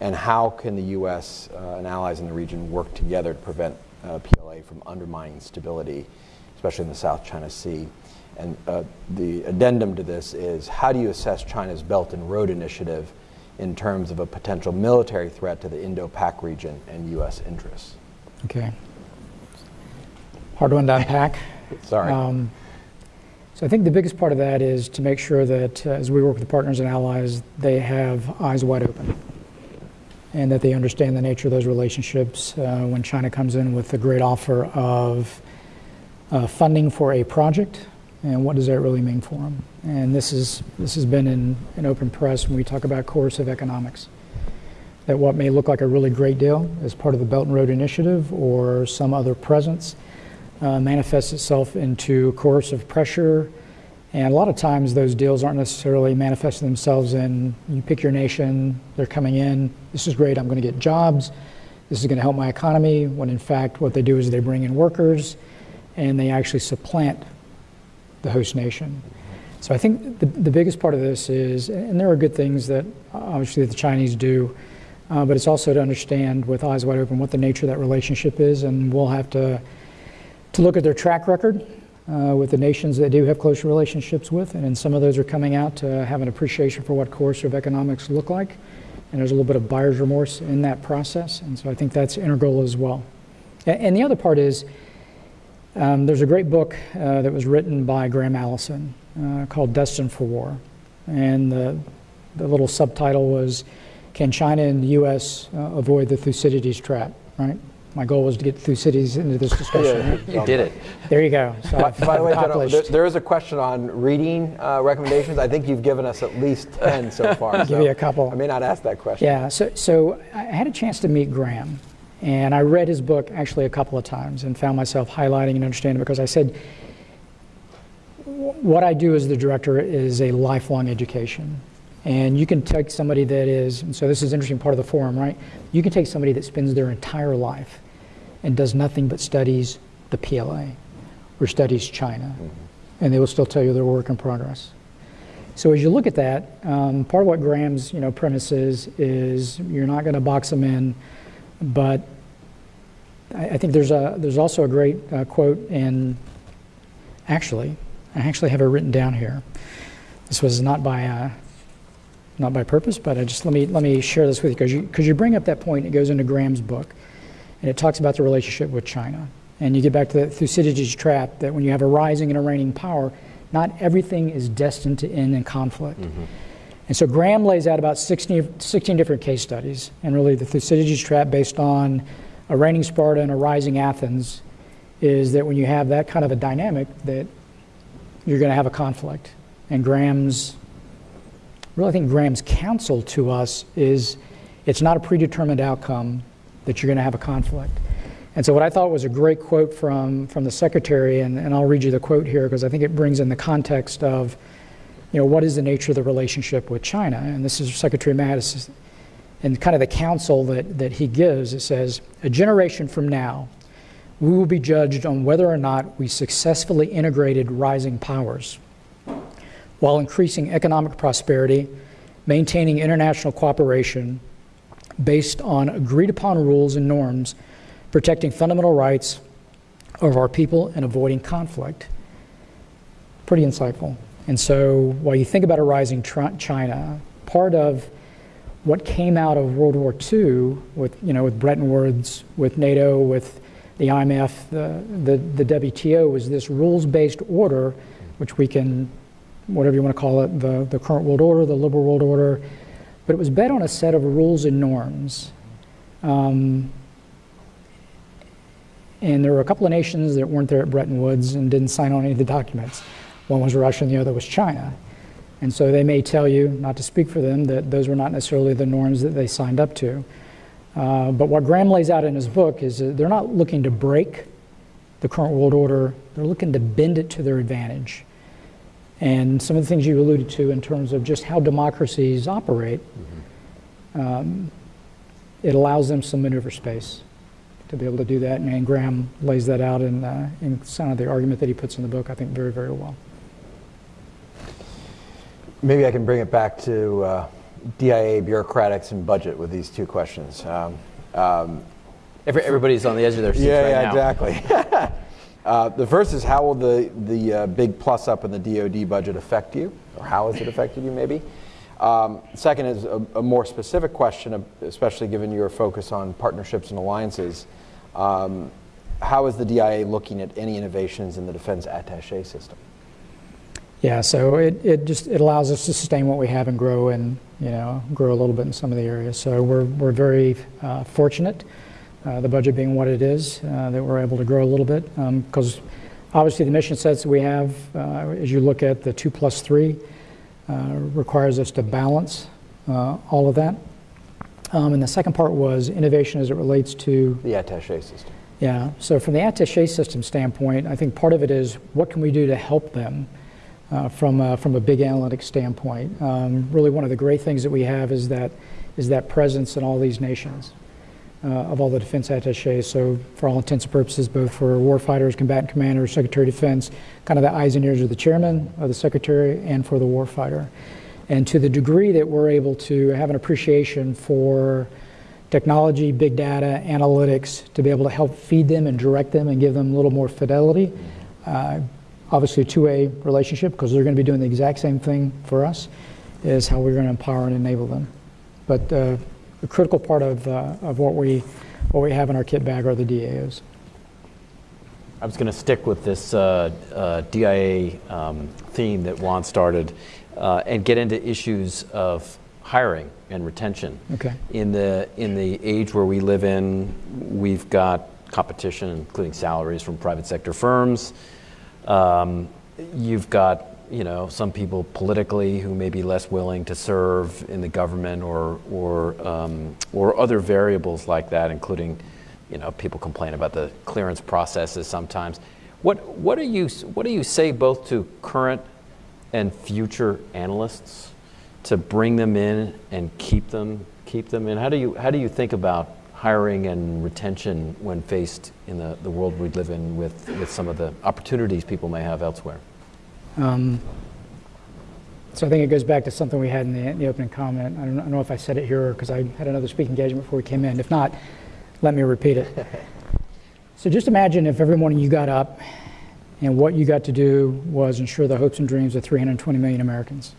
and how can the U.S. Uh, and allies in the region work together to prevent uh, PLA from undermining stability, especially in the South China Sea? And uh, the addendum to this is how do you assess China's Belt and Road Initiative in terms of a potential military threat to the Indo-Pac region and U.S. interests? Okay. Hard one to unpack. Sorry. Um, so I think the biggest part of that is to make sure that uh, as we work with partners and allies, they have eyes wide open and that they understand the nature of those relationships. Uh, when China comes in with a great offer of uh, funding for a project, and what does that really mean for them? And this is this has been in, open press when we talk about coercive economics. That what may look like a really great deal as part of the Belt and Road Initiative or some other presence uh, manifests itself into coercive pressure. And a lot of times those deals aren't necessarily manifesting themselves in you pick your nation, they're coming in, this is great, I'm going to get jobs, this is going to help my economy, when in fact what they do is they bring in workers and they actually supplant the host nation. So I think the, the biggest part of this is, and there are good things that obviously the Chinese do, uh, but it's also to understand with eyes wide open what the nature of that relationship is, and we'll have to to look at their track record uh, with the nations that they do have close relationships with, and then some of those are coming out to have an appreciation for what coercive economics look like, and there's a little bit of buyer's remorse in that process, and so I think that's integral as well. A- And the other part is, um, there's a great book uh, that was written by Graham Allison uh, called Destined for War, and the, the little subtitle was, "Can China and the U.S. Uh, avoid the Thucydides trap?" Right. My goal was to get Thucydides into this discussion. right? You did it. There you go. So I've, By the way, General, there, there is a question on reading uh, recommendations. I think you've given us at least 10 so far. Give so you a couple. I may not ask that question. Yeah, so, so I had a chance to meet Graham, and I read his book actually a couple of times and found myself highlighting and understanding because I said, what I do as the director is a lifelong education. And you can take somebody that is, and so this is an interesting part of the forum, right? You can take somebody that spends their entire life and does nothing but studies the PLA or studies China, and they will still tell you they're work in progress. So as you look at that, um, part of what Graham's you know premise is is you're not going to box them in, but I, I think there's a there's also a great uh, quote in actually I actually have it written down here. This was not by uh, not by purpose, but I just let me let me share this with you because you because you bring up that point. It goes into Graham's book, and it talks about the relationship with China. And you get back to the Thucydides trap that when you have a rising and a reigning power, not everything is destined to end in conflict. And so Graham lays out about 16, 16 different case studies, and really the Thucydides trap based on a reigning Sparta and a rising Athens is that when you have that kind of a dynamic, that you're going to have a conflict. And Graham's, really, I think Graham's counsel to us is it's not a predetermined outcome that you're going to have a conflict. And so, what I thought was a great quote from, from the secretary, and, and I'll read you the quote here because I think it brings in the context of, you know, what is the nature of the relationship with China? And this is Secretary Mattis, and kind of the counsel that, that he gives. It says, a generation from now, we will be judged on whether or not we successfully integrated rising powers while increasing economic prosperity, maintaining international cooperation based on agreed upon rules and norms, protecting fundamental rights of our people, and avoiding conflict. Pretty insightful. And so, while you think about a rising China, part of what came out of World War II with, you know, with Bretton Woods, with NATO, with the IMF, the, the, the WTO was this rules-based order, which we can, whatever you want to call it, the, the current world order, the liberal world order, but it was based on a set of rules and norms. Um, and there were a couple of nations that weren't there at Bretton Woods and didn't sign on any of the documents. One was Russia and the other was China. And so they may tell you, not to speak for them, that those were not necessarily the norms that they signed up to. Uh, but what Graham lays out in his book is that they're not looking to break the current world order, they're looking to bend it to their advantage. And some of the things you alluded to in terms of just how democracies operate, um, it allows them some maneuver space to be able to do that. And Graham lays that out in, uh, in some of the argument that he puts in the book, I think, very, very well. Maybe I can bring it back to uh, DIA, bureaucratics, and budget with these two questions. Um, um, Every, everybody's on the edge of their seats yeah, right yeah, now. exactly. uh, the first is how will the, the uh, big plus up in the DoD budget affect you, or how has it affected you, maybe? Um, second is a, a, more specific question, especially given your focus on partnerships and alliances. Um, how is the DIA looking at any innovations in the defense attaché system? Yeah, so it, it just it allows us to sustain what we have and grow and you know grow a little bit in some of the areas. So we're we're very uh, fortunate, uh, the budget being what it is, uh, that we're able to grow a little bit because um, obviously the mission sets that we have, uh, as you look at the two plus three, uh, requires us to balance uh, all of that. Um, and the second part was innovation as it relates to the attaché system. Yeah, so from the attaché system standpoint, I think part of it is what can we do to help them. Uh, from, a, from a big analytics standpoint. Um, really one of the great things that we have is that, is that presence in all these nations uh, of all the defense attaches. So for all intents and purposes, both for warfighters, combatant commanders, Secretary of Defense, kind of the eyes and ears of the chairman of the secretary and for the warfighter. And to the degree that we're able to have an appreciation for technology, big data, analytics, to be able to help feed them and direct them and give them a little more fidelity, uh, obviously a two-way relationship because they're going to be doing the exact same thing for us is how we're going to empower and enable them. But uh, a critical part of, uh, of what we what we have in our kit bag are the DAOs. I was going to stick with this uh, uh DIA um, theme that Juan started uh, and get into issues of hiring and retention. Okay. In the in the age where we live in, we've got competition, including salaries from private sector firms. Um, you've got you know some people politically who may be less willing to serve in the government or or um, or other variables like that, including you know people complain about the clearance processes sometimes. What, what, do you, what do you say both to current and future analysts to bring them in and keep them, keep them in? How do you, how do you think about hiring and retention when faced in the, the world we live in with, with some of the opportunities people may have elsewhere? Um, so I think it goes back to something we had in the, in the opening comment. I don't, I don't know if I said it here because I had another speaking engagement before we came in. If not, let me repeat it. so just imagine if every morning you got up and what you got to do was ensure the hopes and dreams of 320 million Americans.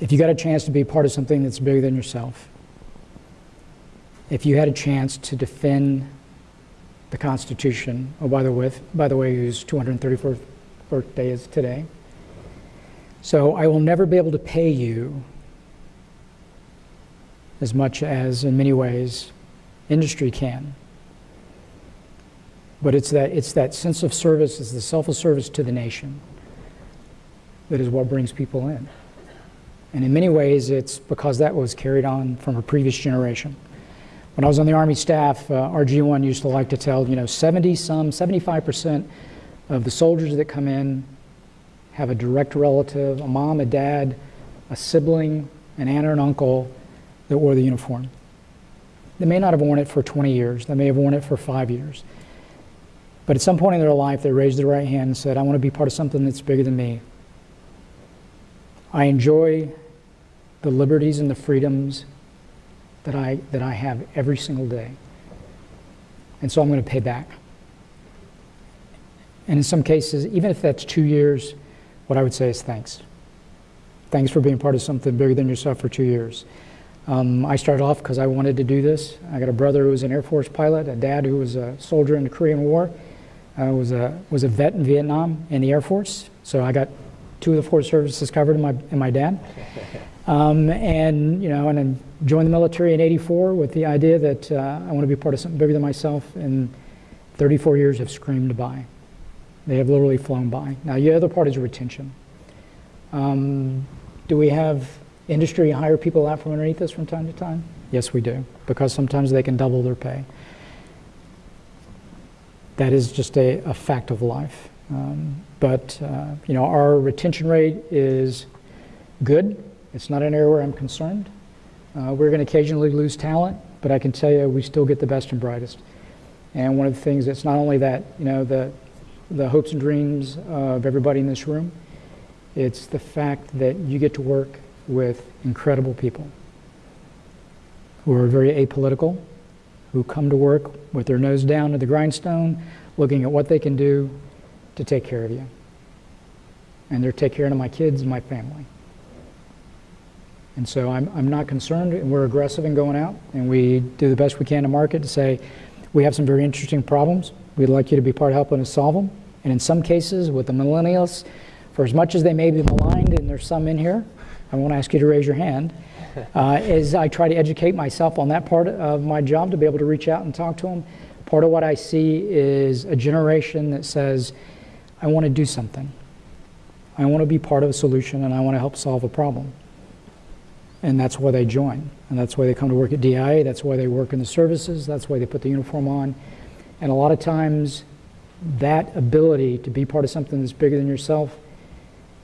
If you got a chance to be part of something that's bigger than yourself, if you had a chance to defend the Constitution, oh, by the way, by the way, whose 234th birthday is today. So I will never be able to pay you as much as, in many ways, industry can. But it's that, it's that sense of service, it's the selfless service to the nation that is what brings people in. And in many ways, it's because that was carried on from a previous generation. When I was on the Army staff, uh, RG1 used to like to tell, you know, 70 some, 75% of the soldiers that come in have a direct relative, a mom, a dad, a sibling, an aunt or an uncle that wore the uniform. They may not have worn it for 20 years, they may have worn it for five years. But at some point in their life, they raised their right hand and said, I want to be part of something that's bigger than me. I enjoy the liberties and the freedoms that I, that I have every single day. And so I'm going to pay back. And in some cases, even if that's two years, what I would say is thanks. Thanks for being part of something bigger than yourself for two years. Um, I started off because I wanted to do this. I got a brother who was an Air Force pilot, a dad who was a soldier in the Korean War, uh, was, a, was a vet in Vietnam in the Air Force. So I got two of the four services covered in my, in my dad. Um, and, you know, and then joined the military in 84 with the idea that uh, I want to be part of something bigger than myself. And 34 years have screamed by. They have literally flown by. Now, the other part is retention. Um, do we have industry hire people out from underneath us from time to time? Yes, we do, because sometimes they can double their pay. That is just a, a fact of life. Um, but, uh, you know, our retention rate is good. It's not an area where I'm concerned. Uh, we're going to occasionally lose talent, but I can tell you we still get the best and brightest. And one of the things that's not only that, you know, the, the hopes and dreams of everybody in this room, it's the fact that you get to work with incredible people who are very apolitical, who come to work with their nose down to the grindstone, looking at what they can do to take care of you. And they're taking care of my kids and my family. And so I'm, I'm not concerned, and we're aggressive in going out, and we do the best we can to market to say, we have some very interesting problems. We'd like you to be part of helping us solve them. And in some cases, with the millennials, for as much as they may be maligned, and there's some in here, I won't ask you to raise your hand, uh, is I try to educate myself on that part of my job to be able to reach out and talk to them. Part of what I see is a generation that says, I want to do something. I want to be part of a solution and I want to help solve a problem. And that's why they join. And that's why they come to work at DIA. That's why they work in the services. That's why they put the uniform on. And a lot of times, that ability to be part of something that's bigger than yourself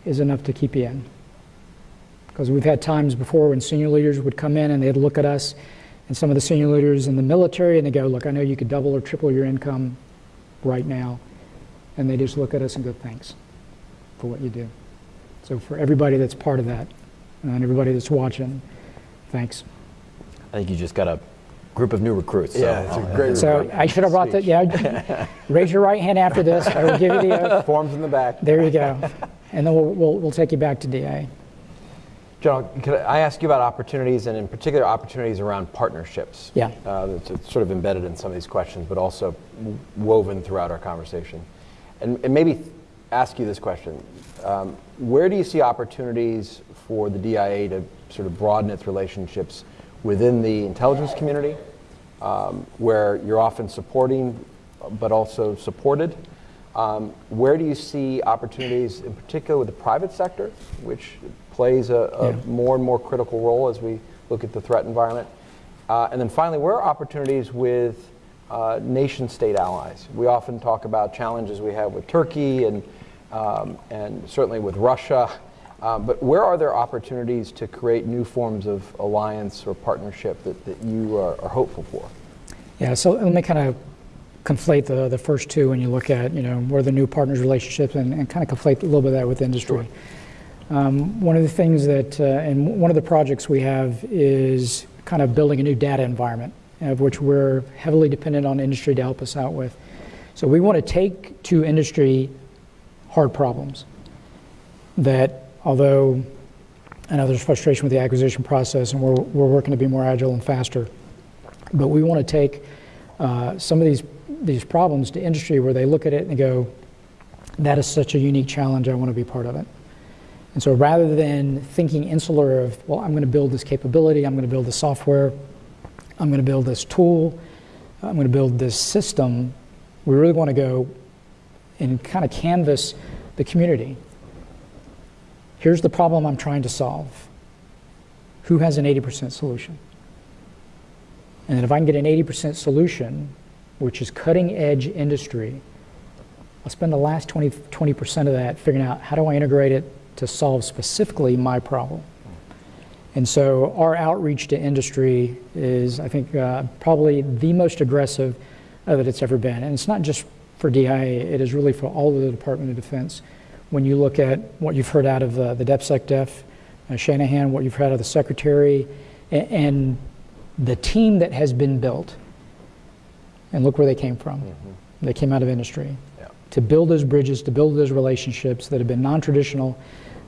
is enough to keep you in. Because we've had times before when senior leaders would come in and they'd look at us and some of the senior leaders in the military and they go, Look, I know you could double or triple your income right now. And they just look at us and go, Thanks for what you do. So, for everybody that's part of that, and everybody that's watching, thanks. I think you just got a group of new recruits. So Yeah, it's a great So recruit I should have brought that, speech. yeah. Raise your right hand after this. I will give you the oath. Forms in the back. There you go. And then we'll, we'll, we'll take you back to DA. General, could I ask you about opportunities and in particular opportunities around partnerships? Yeah. Uh, that's it's sort of embedded in some of these questions, but also woven throughout our conversation. And, and maybe ask you this question. Um, where do you see opportunities for the DIA to sort of broaden its relationships within the intelligence community, um, where you're often supporting but also supported? Um, where do you see opportunities, in particular with the private sector, which plays a, a Yeah. more and more critical role as we look at the threat environment? Uh, and then finally, where are opportunities with uh, nation state allies. We often talk about challenges we have with Turkey and, um, and certainly with Russia. Uh, but where are there opportunities to create new forms of alliance or partnership that, that you are, are hopeful for? Yeah, so let me kind of conflate the, the first two when you look at, you know, where the new partners relationships and, and kind of conflate a little bit of that with industry. Um, one of the things that, uh, and one of the projects we have is kind of building a new data environment, of which we're heavily dependent on industry to help us out with. So we want to take to industry hard problems that, although I know there's frustration with the acquisition process and we're, we're working to be more agile and faster, but we want to take uh, some of these, these problems to industry where they look at it and go, that is such a unique challenge, I want to be part of it. And so rather than thinking insular of, well, I'm going to build this capability, I'm going to build the software, I'm going to build this tool, I'm going to build this system, we really want to go and kind of canvas the community. Here's the problem I'm trying to solve. Who has an 80% solution? And then if I can get an 80% solution, which is cutting edge industry, I'll spend the last 20, 20% of that figuring out how do I integrate it to solve specifically my problem. And so our outreach to industry is, I think, uh, probably the most aggressive that it's ever been. And it's not just for DIA, it is really for all of the Department of Defense. When you look at what you've heard out of uh, the DepSecDef, uh, Shanahan, what you've heard out of the Secretary, and, and, the team that has been built, and look where they came from. Mm-hmm. They came out of industry. Yeah. To build those bridges, to build those relationships that have been non traditional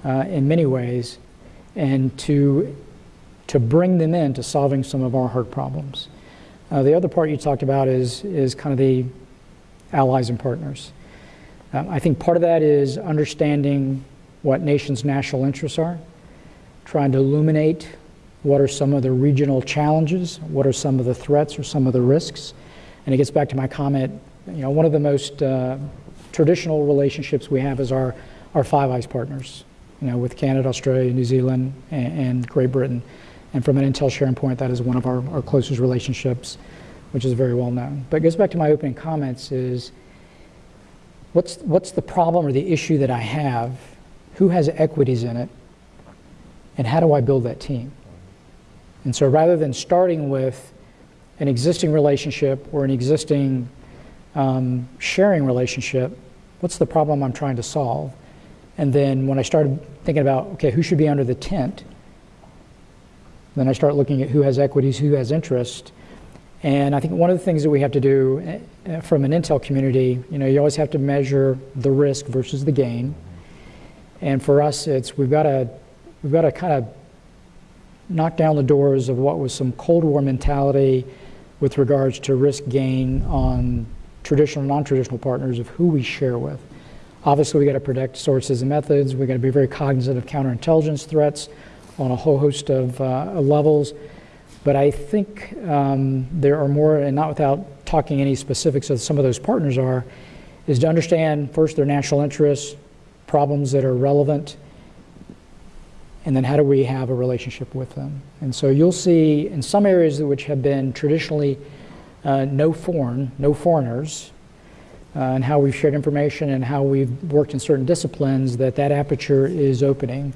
uh, in many ways, and to, to bring them into solving some of our hard problems. Uh, the other part you talked about is, is kind of the allies and partners. Um, I think part of that is understanding what nations' national interests are, trying to illuminate what are some of the regional challenges, what are some of the threats or some of the risks. And it gets back to my comment, you know, one of the most uh, traditional relationships we have is our, our Five Eyes partners you know, with Canada, Australia, New Zealand, and, and Great Britain. And from an intel sharing point, that is one of our, our closest relationships, which is very well known. But it goes back to my opening comments is, what's, what's the problem or the issue that I have? Who has equities in it? And how do I build that team? And so rather than starting with an existing relationship or an existing um, sharing relationship, what's the problem I'm trying to solve? And then when I started thinking about, okay, who should be under the tent, then I start looking at who has equities, who has interest. And I think one of the things that we have to do eh, eh, from an Intel community, you know, you always have to measure the risk versus the gain. And for us, it's we've got to we've got to kind of knock down the doors of what was some Cold War mentality with regards to risk gain on traditional non-traditional partners of who we share with. Obviously, we got to protect sources and methods. We got to be very cognizant of counterintelligence threats on a whole host of uh, levels. But I think um, there are more, and not without talking any specifics of some of those partners are, is to understand first their national interests, problems that are relevant, and then how do we have a relationship with them. And so you'll see in some areas which have been traditionally uh, no foreign, no foreigners, uh, and how we've shared information and how we've worked in certain disciplines that that aperture is opening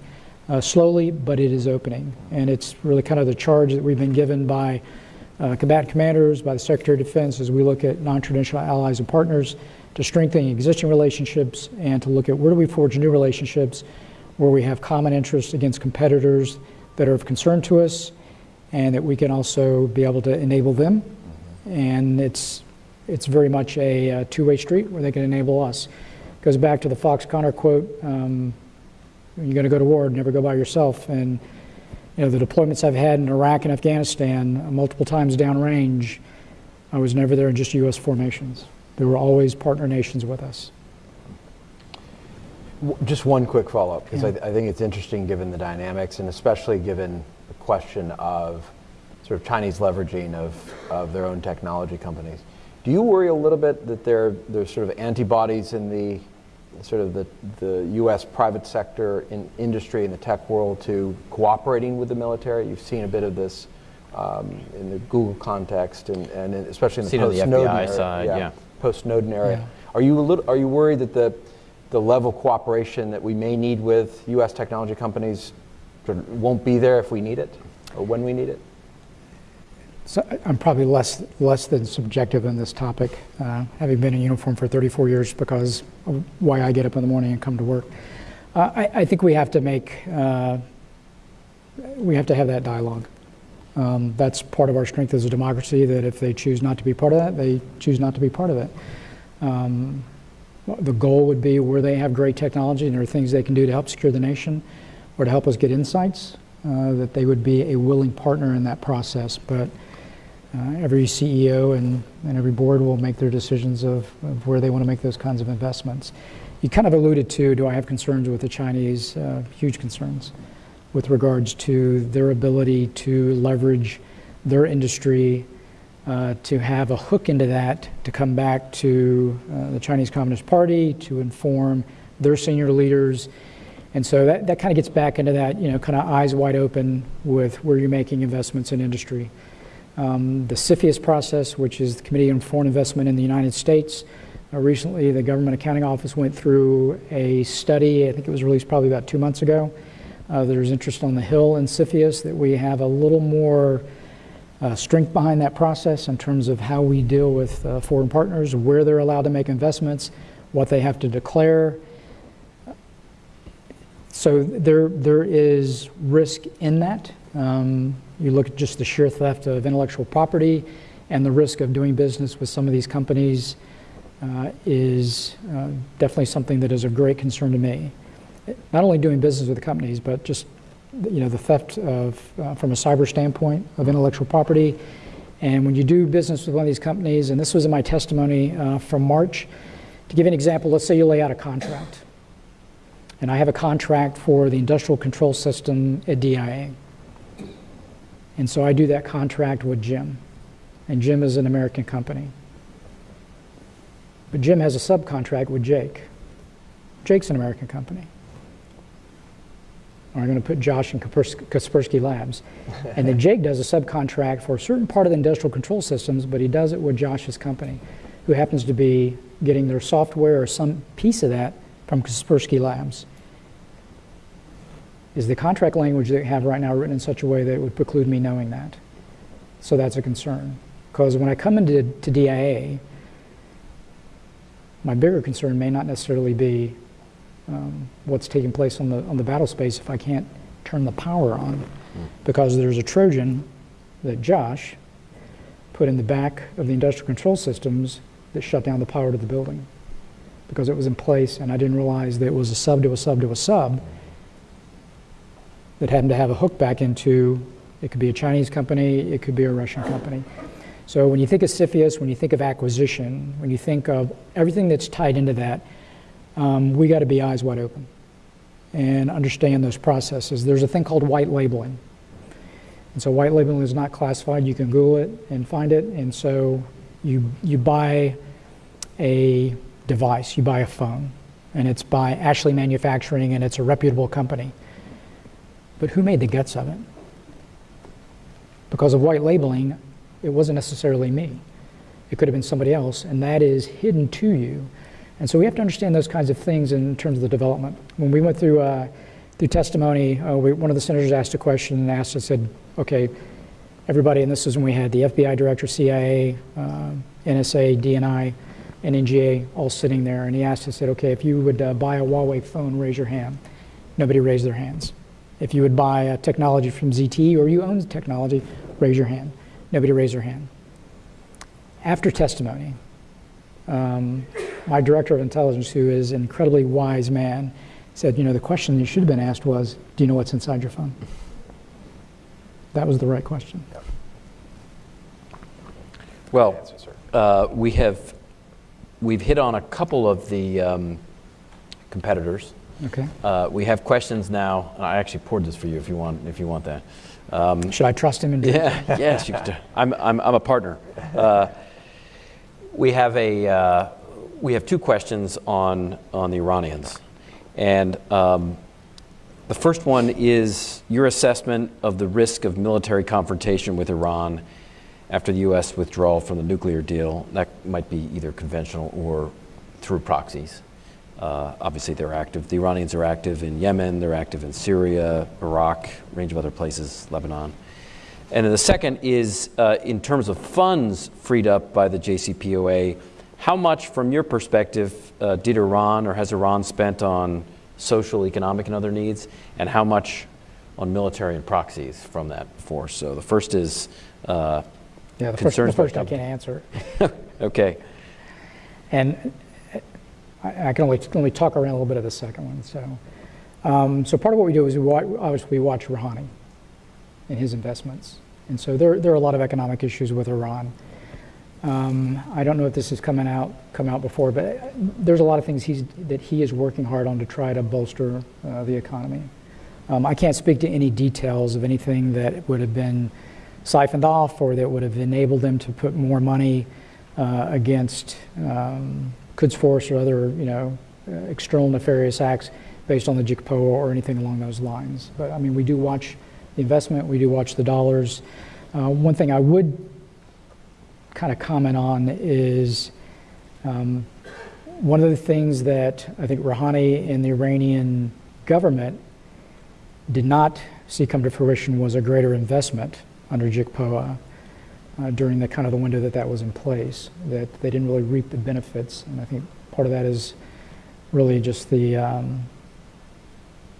uh, slowly, but it is opening. And it's really kind of the charge that we've been given by uh, combatant commanders, by the Secretary of Defense as we look at non-traditional allies and partners to strengthen existing relationships and to look at where do we forge new relationships where we have common interests against competitors that are of concern to us and that we can also be able to enable them. And it's it's very much a, a two-way street where they can enable us. It goes back to the Fox Conner quote, um, you're going to go to war, never go by yourself. And you know, the deployments I've had in Iraq and Afghanistan, uh, multiple times downrange, I was never there in just U.S. formations. There were always partner nations with us. Just one quick follow-up, because yeah. I, th I think it's interesting given the dynamics, and especially given the question of sort of Chinese leveraging of, of their own technology companies. Do you worry a little bit that there there's sort of antibodies in the sort of the, the U.S. private sector in industry in the tech world to cooperating with the military? You've seen a bit of this um, in the Google context and, and especially in the Seen on the post-Snowden FBI era. side, yeah. Post-Snowden era. Yeah. Are you a little, are you worried that the, the level of cooperation that we may need with U.S. technology companies won't be there if we need it or when we need it? So I'm probably less, less than subjective in this topic, uh, having been in uniform for 34 years because of why I get up in the morning and come to work. Uh, I, I think we have to make, uh, we have to have that dialogue. Um, that's part of our strength as a democracy, that if they choose not to be part of that, they choose not to be part of it. Um, the goal would be where they have great technology and there are things they can do to help secure the nation or to help us get insights, uh, that they would be a willing partner in that process. But uh, every CEO and, and every board will make their decisions of, of where they want to make those kinds of investments. You kind of alluded to, do I have concerns with the Chinese? Uh, huge concerns with regards to their ability to leverage their industry uh, to have a hook into that, to come back to uh, the Chinese Communist Party, to inform their senior leaders. And so that, that kind of gets back into that, you know, kind of eyes wide open with where you're making investments in industry. Um, the CFIUS process, which is the Committee on Foreign Investment in the United States, uh, recently the Government Accounting Office went through a study, I think it was released probably about two months ago. Uh, there's interest on the Hill in CFIUS that we have a little more uh, strength behind that process in terms of how we deal with uh, foreign partners, where they're allowed to make investments, what they have to declare. So there, there is risk in that. Um, you look at just the sheer theft of intellectual property and the risk of doing business with some of these companies uh, is uh, definitely something that is a great concern to me. Not only doing business with the companies, but just you know the theft of uh, from a cyber standpoint of intellectual property. And when you do business with one of these companies, and this was in my testimony uh, from March, to give an example, let's say you lay out a contract, and I have a contract for the industrial control system at DIA. And so I do that contract with Jim. And Jim is an American company. But Jim has a subcontract with Jake. Jake's an American company. Or I'm going to put Josh in Kaspersky Labs. And then Jake does a subcontract for a certain part of the industrial control systems, but he does it with Josh's company, who happens to be getting their software or some piece of that from Kaspersky Labs. Is the contract language that we have right now written in such a way that it would preclude me knowing that? So that's a concern. Because when I come into to DIA, my bigger concern may not necessarily be um, what's taking place on the, on the battle space if I can't turn the power on. Because there's a Trojan that Josh put in the back of the industrial control systems that shut down the power to the building. Because it was in place and I didn't realize that it was a sub to a sub to a sub that happen to have a hook back into, it could be a Chinese company, it could be a Russian company. So when you think of CFIUS, when you think of acquisition, when you think of everything that's tied into that, um, we got to be eyes wide open and understand those processes. There's a thing called white labeling. And so white labeling is not classified. You can Google it and find it. And so you, you buy a device, you buy a phone, and it's by Ashley Manufacturing, and it's a reputable company. But who made the guts of it? Because of white labeling, it wasn't necessarily me. It could have been somebody else, and that is hidden to you. And so we have to understand those kinds of things in terms of the development. When we went through uh, through testimony, uh, we, one of the senators asked a question and asked, I said, okay, everybody, and this is when we had the FBI director, CIA, uh, NSA, DNI, and NGA all sitting there, and he asked, I said, okay, if you would uh, buy a Huawei phone, raise your hand. Nobody raised their hands. If you would buy a technology from ZTE or you own technology, raise your hand. Nobody raised their hand. After testimony, um, my director of intelligence, who is an incredibly wise man, said, you know, the question you should have been asked was, do you know what's inside your phone? That was the right question. Well, Answer, uh, we have, we've hit on a couple of the um, competitors. Okay. Uh, We have questions now, and I actually poured this for you if you want, if you want that. Um, Should I trust him? Yeah, yes, you could, I'm, I'm, I'm a partner. Uh, We have a, uh, we have two questions on, on the Iranians. And um, The first one is your assessment of the risk of military confrontation with Iran after the U.S. withdrawal from the nuclear deal. That might be either conventional or through proxies. Uh, obviously, they're active. The Iranians are active in Yemen, they're active in Syria, Iraq, a range of other places, Lebanon. And then the second is uh, in terms of funds freed up by the JCPOA, how much, from your perspective, uh, did Iran or has Iran spent on social, economic, and other needs, and how much on military and proxies from that force? So the first is uh, Yeah, the first, the concerns first I can't answer. Okay. And I, I can only, only talk around a little bit of the second one. So, um, so part of what we do is we watch, obviously we watch Rouhani and his investments. And so there, there are a lot of economic issues with Iran. Um, I don't know if this has come out come out before, but there's a lot of things he's, that he is working hard on to try to bolster uh, the economy. Um, I can't speak to any details of anything that would have been siphoned off or that would have enabled them to put more money uh, against um, Quds Force or other, you know, uh, external nefarious acts based on the JCPOA or anything along those lines. But I mean, we do watch the investment, we do watch the dollars. Uh, one thing I would kind of comment on is um, one of the things that I think Rouhani and the Iranian government did not see come to fruition was a greater investment under JCPOA uh, during the kind of the window that that was in place, that they didn't really reap the benefits. And I think part of that is really just the, um,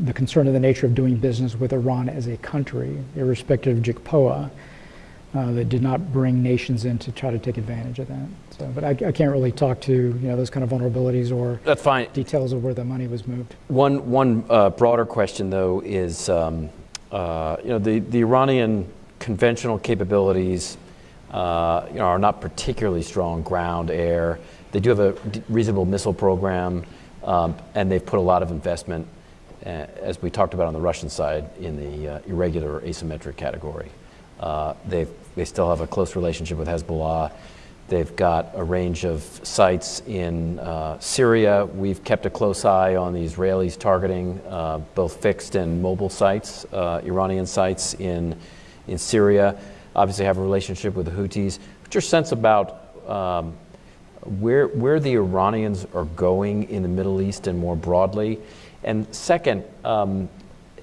the concern of the nature of doing business with Iran as a country, irrespective of JCPOA, uh, that did not bring nations in to try to take advantage of that. So, but I, I can't really talk to you know those kind of vulnerabilities or That's fine. details of where the money was moved. One, one uh, broader question, though, is um, uh, you know the, the Iranian conventional capabilities uh, you know, are not particularly strong ground, air. They do have a reasonable missile program, um, and they've put a lot of investment, uh, as we talked about on the Russian side, in the uh, irregular asymmetric category. Uh, they've, they still have a close relationship with Hezbollah. They've got a range of sites in uh, Syria. We've kept a close eye on the Israelis targeting uh, both fixed and mobile sites, Iranian sites in, in Syria. Obviously, have a relationship with the Houthis. What's your sense about um, where, where the Iranians are going in the Middle East and more broadly? And second, um,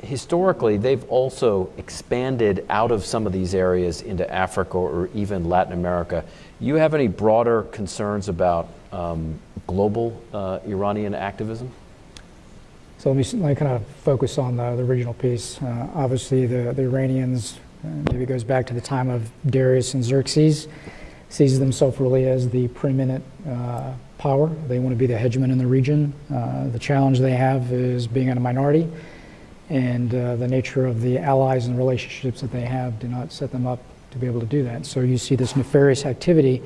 historically, they've also expanded out of some of these areas into Africa or even Latin America. You have any broader concerns about um, global uh, Iranian activism? So let me, let me kind of focus on the, the regional piece. Uh, obviously, the, the Iranians, maybe it goes back to the time of Darius and Xerxes, sees themselves really as the preeminent uh, power. They want to be the hegemon in the region. Uh, the challenge they have is being in a minority, and uh, the nature of the allies and relationships that they have do not set them up to be able to do that. So you see this nefarious activity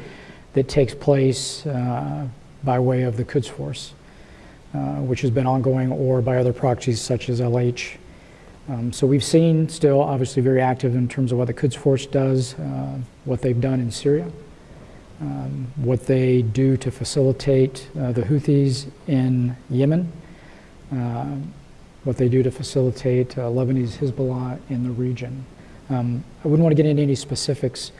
that takes place uh, by way of the Quds Force uh, which has been ongoing, or by other proxies such as LH. Um, so we've seen still obviously very active in terms of what the Quds Force does, uh, what they've done in Syria, um, what they do to facilitate uh, the Houthis in Yemen, uh, what they do to facilitate uh, Lebanese Hezbollah in the region. Um, I wouldn't want to get into any specifics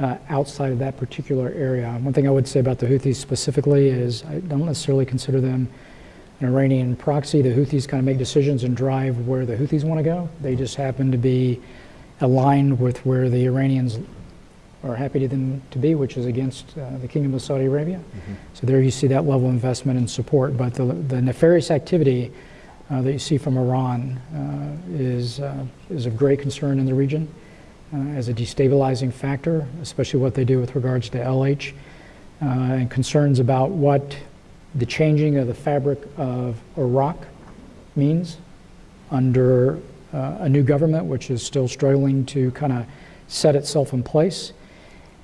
uh, outside of that particular area. One thing I would say about the Houthis specifically is I don't necessarily consider them an Iranian proxy. The Houthis kind of make decisions and drive where the Houthis want to go. They just happen to be aligned with where the Iranians are happy to them to be, which is against uh, the Kingdom of Saudi Arabia. So there you see that level of investment and support. But the, the nefarious activity uh, that you see from Iran uh, is, uh, is of great concern in the region uh, as a destabilizing factor, especially what they do with regards to LH, uh, and concerns about what the changing of the fabric of Iraq means under uh, a new government, which is still struggling to kind of set itself in place,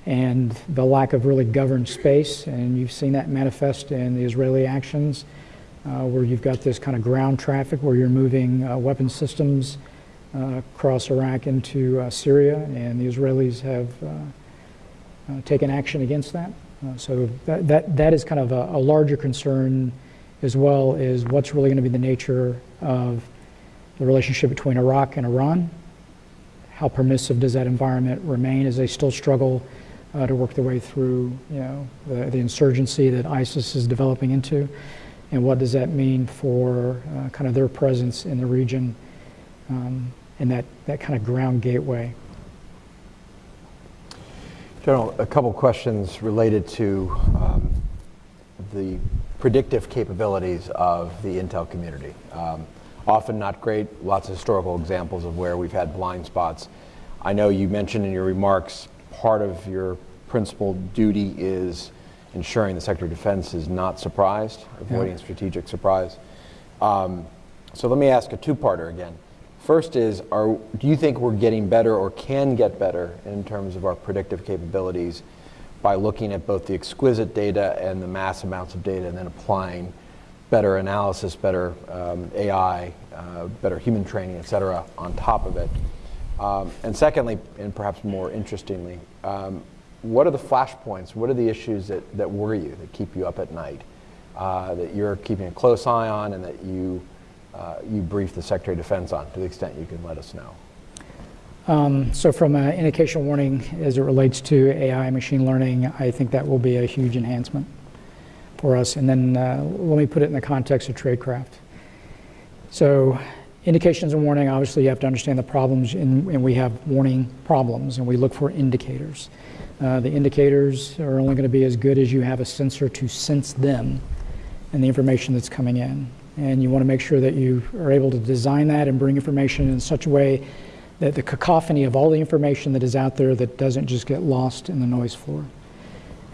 and the lack of really governed space. And you've seen that manifest in the Israeli actions, uh, where you've got this kind of ground traffic where you're moving uh, weapon systems uh, across Iraq into uh, Syria, and the Israelis have uh, taken action against that. Uh, so that, that, that is kind of a, a larger concern as well is what's really going to be the nature of the relationship between Iraq and Iran. How permissive does that environment remain as they still struggle uh, to work their way through, you know, the, the insurgency that ISIS is developing into? And what does that mean for uh, kind of their presence in the region um, and that, that kind of ground gateway? General, a couple questions related to um, the predictive capabilities of the Intel community. Um, often not great, lots of historical examples of where we've had blind spots. I know you mentioned in your remarks part of your principal duty is ensuring the Secretary of Defense is not surprised, avoiding Yeah. strategic surprise. Um, so let me ask a two-parter again. First is, are, do you think we're getting better or can get better in terms of our predictive capabilities by looking at both the exquisite data and the mass amounts of data and then applying better analysis, better um, AI, uh, better human training, et cetera, on top of it? Um, and secondly, and perhaps more interestingly, um, what are the flashpoints? What are the issues that, that worry you, that keep you up at night, uh, that you're keeping a close eye on and that you, you brief the Secretary of Defense on to the extent you can let us know? Um, so from an indication warning as it relates to AI machine learning, I think that will be a huge enhancement for us. And then uh, let me put it in the context of tradecraft. So indications and warning, obviously you have to understand the problems and, and we have warning problems and we look for indicators. Uh, the indicators are only going to be as good as you have a sensor to sense them and the information that's coming in. And you want to make sure that you are able to design that and bring information in such a way that the cacophony of all the information that is out there that doesn't just get lost in the noise floor.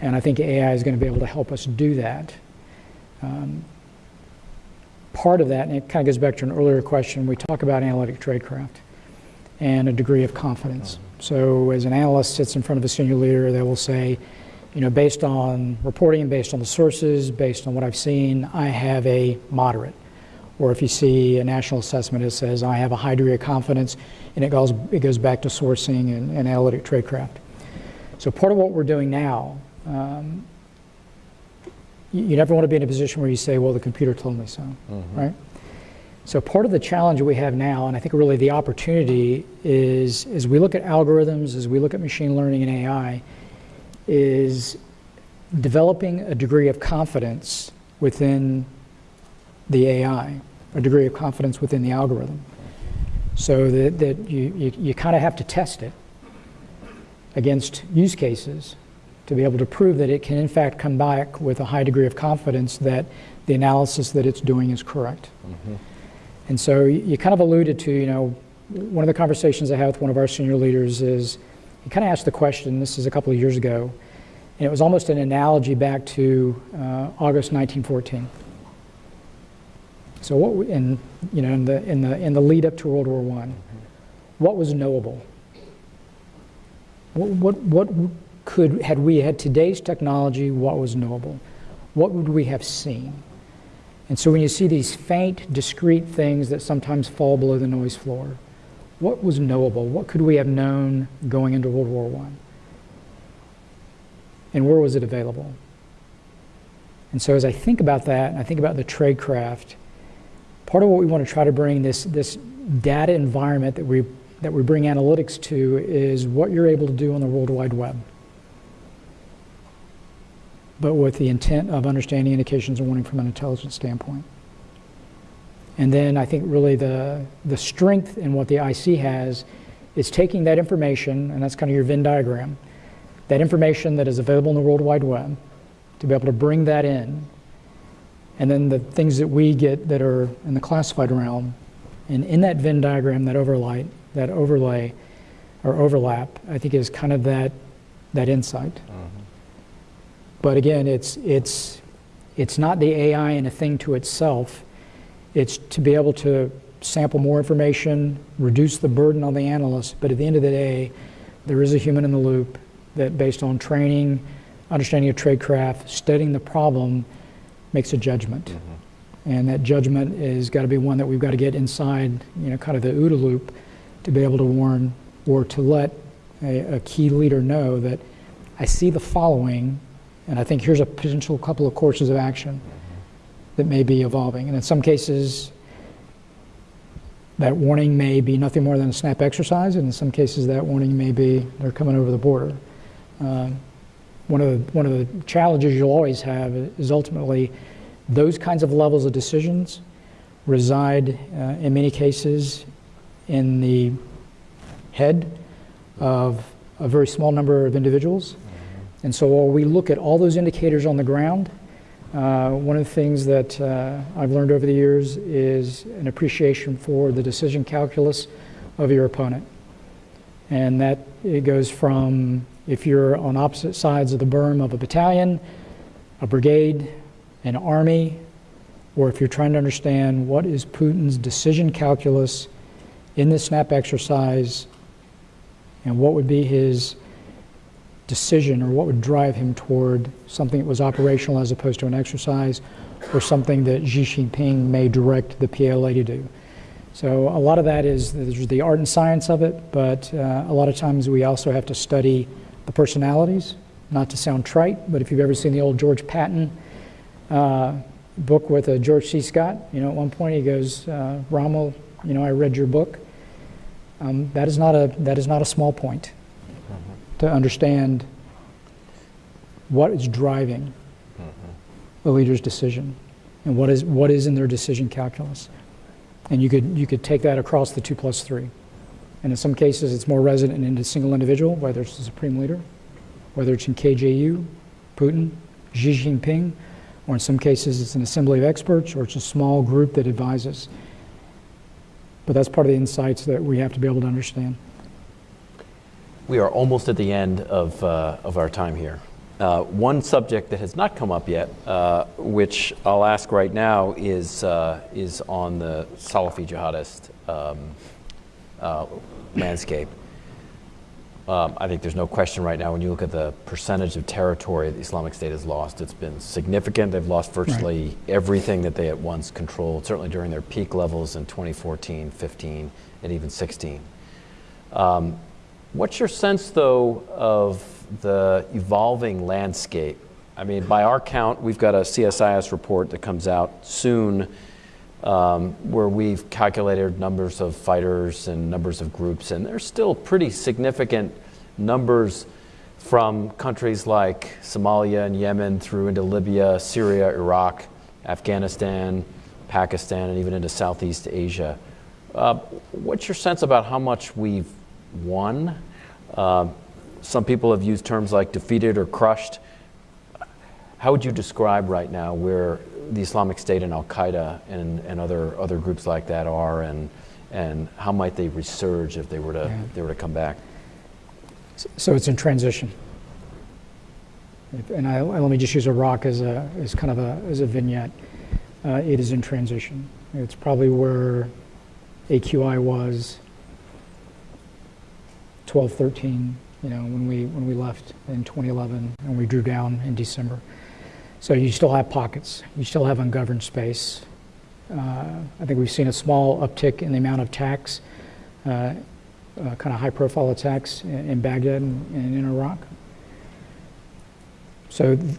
And I think AI is going to be able to help us do that. Um, part of that, and it kind of goes back to an earlier question, we talk about analytic tradecraft and a degree of confidence. So as an analyst sits in front of a senior leader, they will say, you know, based on reporting, based on the sources, based on what I've seen, I have a moderate. Or if you see a national assessment, it says I have a high degree of confidence, and it goes, it goes back to sourcing and, and analytic tradecraft. So part of what we're doing now, um, you, you never want to be in a position where you say, well, the computer told me so, right? So part of the challenge we have now, and I think really the opportunity is, as we look at algorithms, as we look at machine learning and AI, is developing a degree of confidence within the AI, a degree of confidence within the algorithm. So that, that you, you, you kind of have to test it against use cases to be able to prove that it can in fact come back with a high degree of confidence that the analysis that it's doing is correct. Mm-hmm. And so you you kind of alluded to, you know, one of the conversations I have with one of our senior leaders is, he kind of asked the question, this is a couple of years ago, and it was almost an analogy back to uh, August 1914. So what, in, you know, in the, in the, in the lead up to World War One, what was knowable? What, what, what could, had we had today's technology, what was knowable? What would we have seen? And so when you see these faint, discrete things that sometimes fall below the noise floor, what was knowable? What could we have known going into World War I? And where was it available? And so as I think about that, and I think about the tradecraft, part of what we want to try to bring this, this data environment that we, that we bring analytics to is what you're able to do on the World Wide Web. But with the intent of understanding indications and warning from an intelligence standpoint. And then I think really the, the strength in what the IC has is taking that information, and that's kind of your Venn diagram, that information that is available in the World Wide Web, to be able to bring that in, and then the things that we get that are in the classified realm, and in that Venn diagram, that overlay, that overlay or overlap, I think is kind of that, that insight. Mm-hmm. But again, it's, it's, it's not the AI and a thing to itself. It's to be able to sample more information, reduce the burden on the analyst, but at the end of the day, there is a human in the loop that based on training, understanding of tradecraft, studying the problem, makes a judgment. Mm-hmm. And that judgment is got to be one that we've got to get inside, you know, kind of the OODA loop to be able to warn or to let a, a key leader know that I see the following, and I think here's a potential couple of courses of action mm-hmm. That may be evolving. And in some cases, That warning may be nothing more than a snap exercise, and in some cases, that warning may be they're coming over the border. Um, one of the, one of the challenges you'll always have is ultimately those kinds of levels of decisions reside uh, in many cases in the head of a very small number of individuals. And so while we look at all those indicators on the ground, uh, one of the things that uh, I've learned over the years is an appreciation for the decision calculus of your opponent. And that it goes from if you're on opposite sides of the berm of a battalion, a brigade, an army, or if you're trying to understand what is Putin's decision calculus in this SNAP exercise and what would be his decision or what would drive him toward something that was operational as opposed to an exercise or something that Xi Jinping may direct the PLA to do. So a lot of that is the art and science of it, but uh, a lot of times we also have to study the personalities, not to sound trite, but if you've ever seen the old George Patton uh, book with uh, George C. Scott, you know, at one point he goes, uh, Rommel, you know, I read your book. Um, that is not a that is not a small point to understand what is driving mm-hmm. the leader's decision and what is what is in their decision calculus. And you could you could take that across the two plus three. And in some cases, it's more resident in a single individual, whether it's the supreme leader, whether it's in KJU, Putin, Xi Jinping, or in some cases, it's an assembly of experts, or it's a small group that advises. But that's part of the insights that we have to be able to understand. We are almost at the end of, uh, of our time here. Uh, one subject that has not come up yet, uh, which I'll ask right now, is, uh, is on the Salafi jihadist um, uh, landscape. Um, I think there's no question right now when you look at the percentage of territory the Islamic State has lost, it's been significant. They've lost virtually right. everything that they at once controlled, certainly during their peak levels in 2014, 15, and even 16. Um, what's your sense, though, of the evolving landscape? I mean, by our count, we've got a CSIS report that comes out soon um, where we've calculated numbers of fighters and numbers of groups, and there's still pretty significant numbers from countries like Somalia and Yemen through into Libya, Syria, Iraq, Afghanistan, Pakistan, and even into Southeast Asia. Uh, what's your sense about how much we've won? Uh, some people have used terms like defeated or crushed. How would you describe right now where the Islamic State and Al Qaeda and, and other other groups like that are, and and how might they resurge if they were to yeah. they were to come back? So it's in transition. And I, let me just use Iraq as a as kind of a as a vignette. Uh, it is in transition. It's probably where AQI was 12, 13, you know, when we when we left in 2011 and we drew down in December. So you still have pockets. You still have ungoverned space. Uh, I think we've seen a small uptick in the amount of attacks, uh, uh, kind of high-profile attacks in, in Baghdad and, and, in Iraq. So th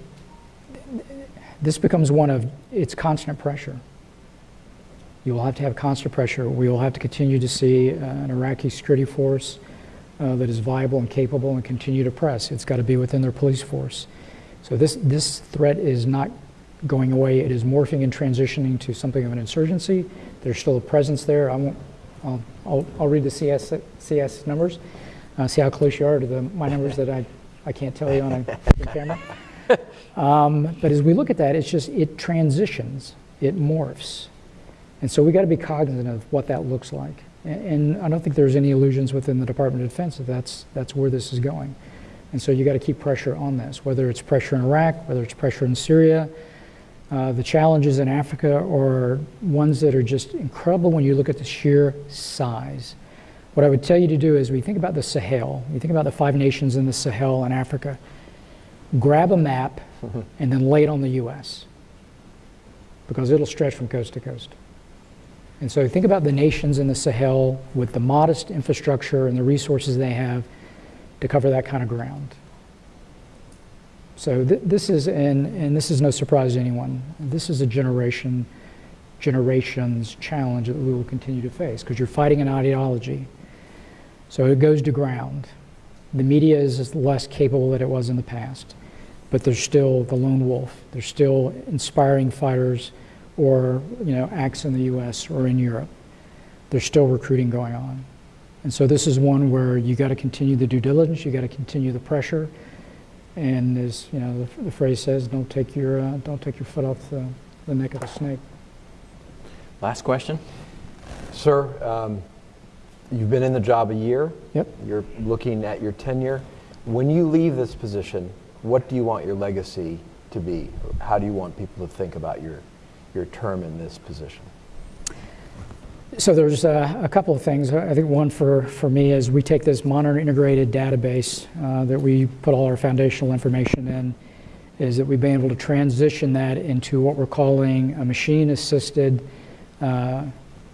this becomes one of its constant pressure. You will have to have constant pressure. We will have to continue to see uh, an Iraqi security force uh, that is viable and capable and continue to press. It's got to be within their police force. So this, this threat is not going away. It is morphing and transitioning to something of an insurgency. There's still a presence there. I won't, I'll, I'll, I'll read the CS, CS numbers, uh, see how close you are to the, my numbers that I, I can't tell you on a camera. Um, but as we look at that, it's just, it transitions, it morphs. And so we got to be cognizant of what that looks like. And, and I don't think there's any illusions within the Department of Defense that that's, that's where this is going. And so you got to keep pressure on this, whether it's pressure in Iraq, whether it's pressure in Syria. Uh, the challenges in Africa are ones that are just incredible when you look at the sheer size. What I would tell you to do is we think about the Sahel, you think about the five nations in the Sahel and Africa, grab a map and then lay it on the U.S. because it'll stretch from coast to coast. And so think about the nations in the Sahel with the modest infrastructure and the resources they have to cover that kind of ground. So th this is, and, and this is no surprise to anyone, this is a generation generations challenge that we will continue to face because you're fighting an ideology. So it goes to ground. The media is less capable than it was in the past, but there's still the lone wolf. There's still inspiring fighters or you know acts in the U.S. or in Europe. There's still recruiting going on, and so this is one where you got to continue the due diligence. You got to continue the pressure, and as you know the, the phrase says, don't take your uh, don't take your foot off the, the neck of the snake. Last question? Sir, um, you've been in the job a year. Yep. You're looking at your tenure. When you leave this position, what do you want your legacy to be? How do you want people to think about your, your term in this position? So there's a couple of things. I think one for, for me is we take this modern integrated database uh, that we put all our foundational information in, is that we've been able to transition that into what we're calling a machine-assisted uh,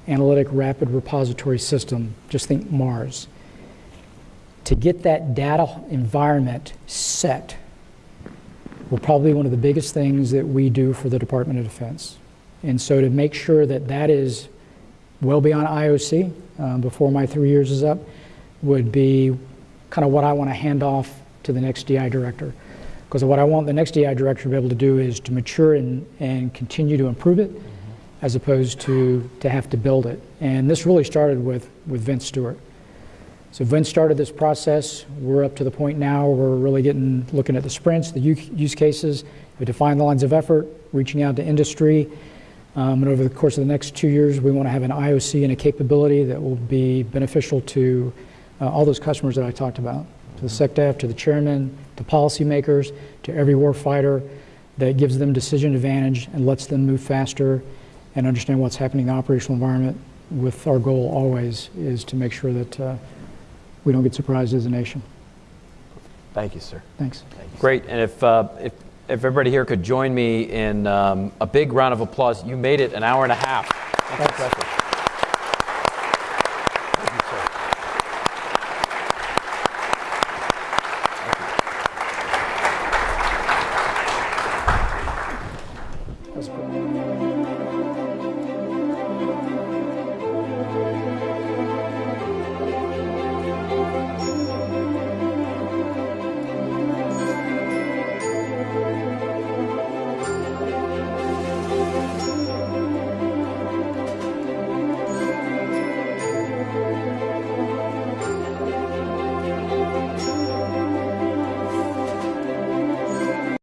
analytic rapid repository system. Just think Mars. To get that data environment set will probably one of the biggest things that we do for the Department of Defense. And so to make sure that that is well beyond IOC um, before my three years is up would be kind of what I want to hand off to the next DI director. Because what I want the next DI director to be able to do is to mature and, and continue to improve it as opposed to, to have to build it. And this really started with, with Vince Stewart. So Vince started this process. We're up to the point now where we're really getting looking at the sprints, the use cases, we define the lines of effort, reaching out to industry. Um, and over the course of the next two years, we want to have an IOC and a capability that will be beneficial to uh, all those customers that I talked about, to the SecDef, to the chairman, to policymakers, to every warfighter, that gives them decision advantage and lets them move faster and understand what's happening in the operational environment. With our goal always is to make sure that uh, we don't get surprised as a nation. Thank you, sir. Thanks. Great, and if, uh, if, if everybody here could join me in um, a big round of applause, you made it an hour and a half.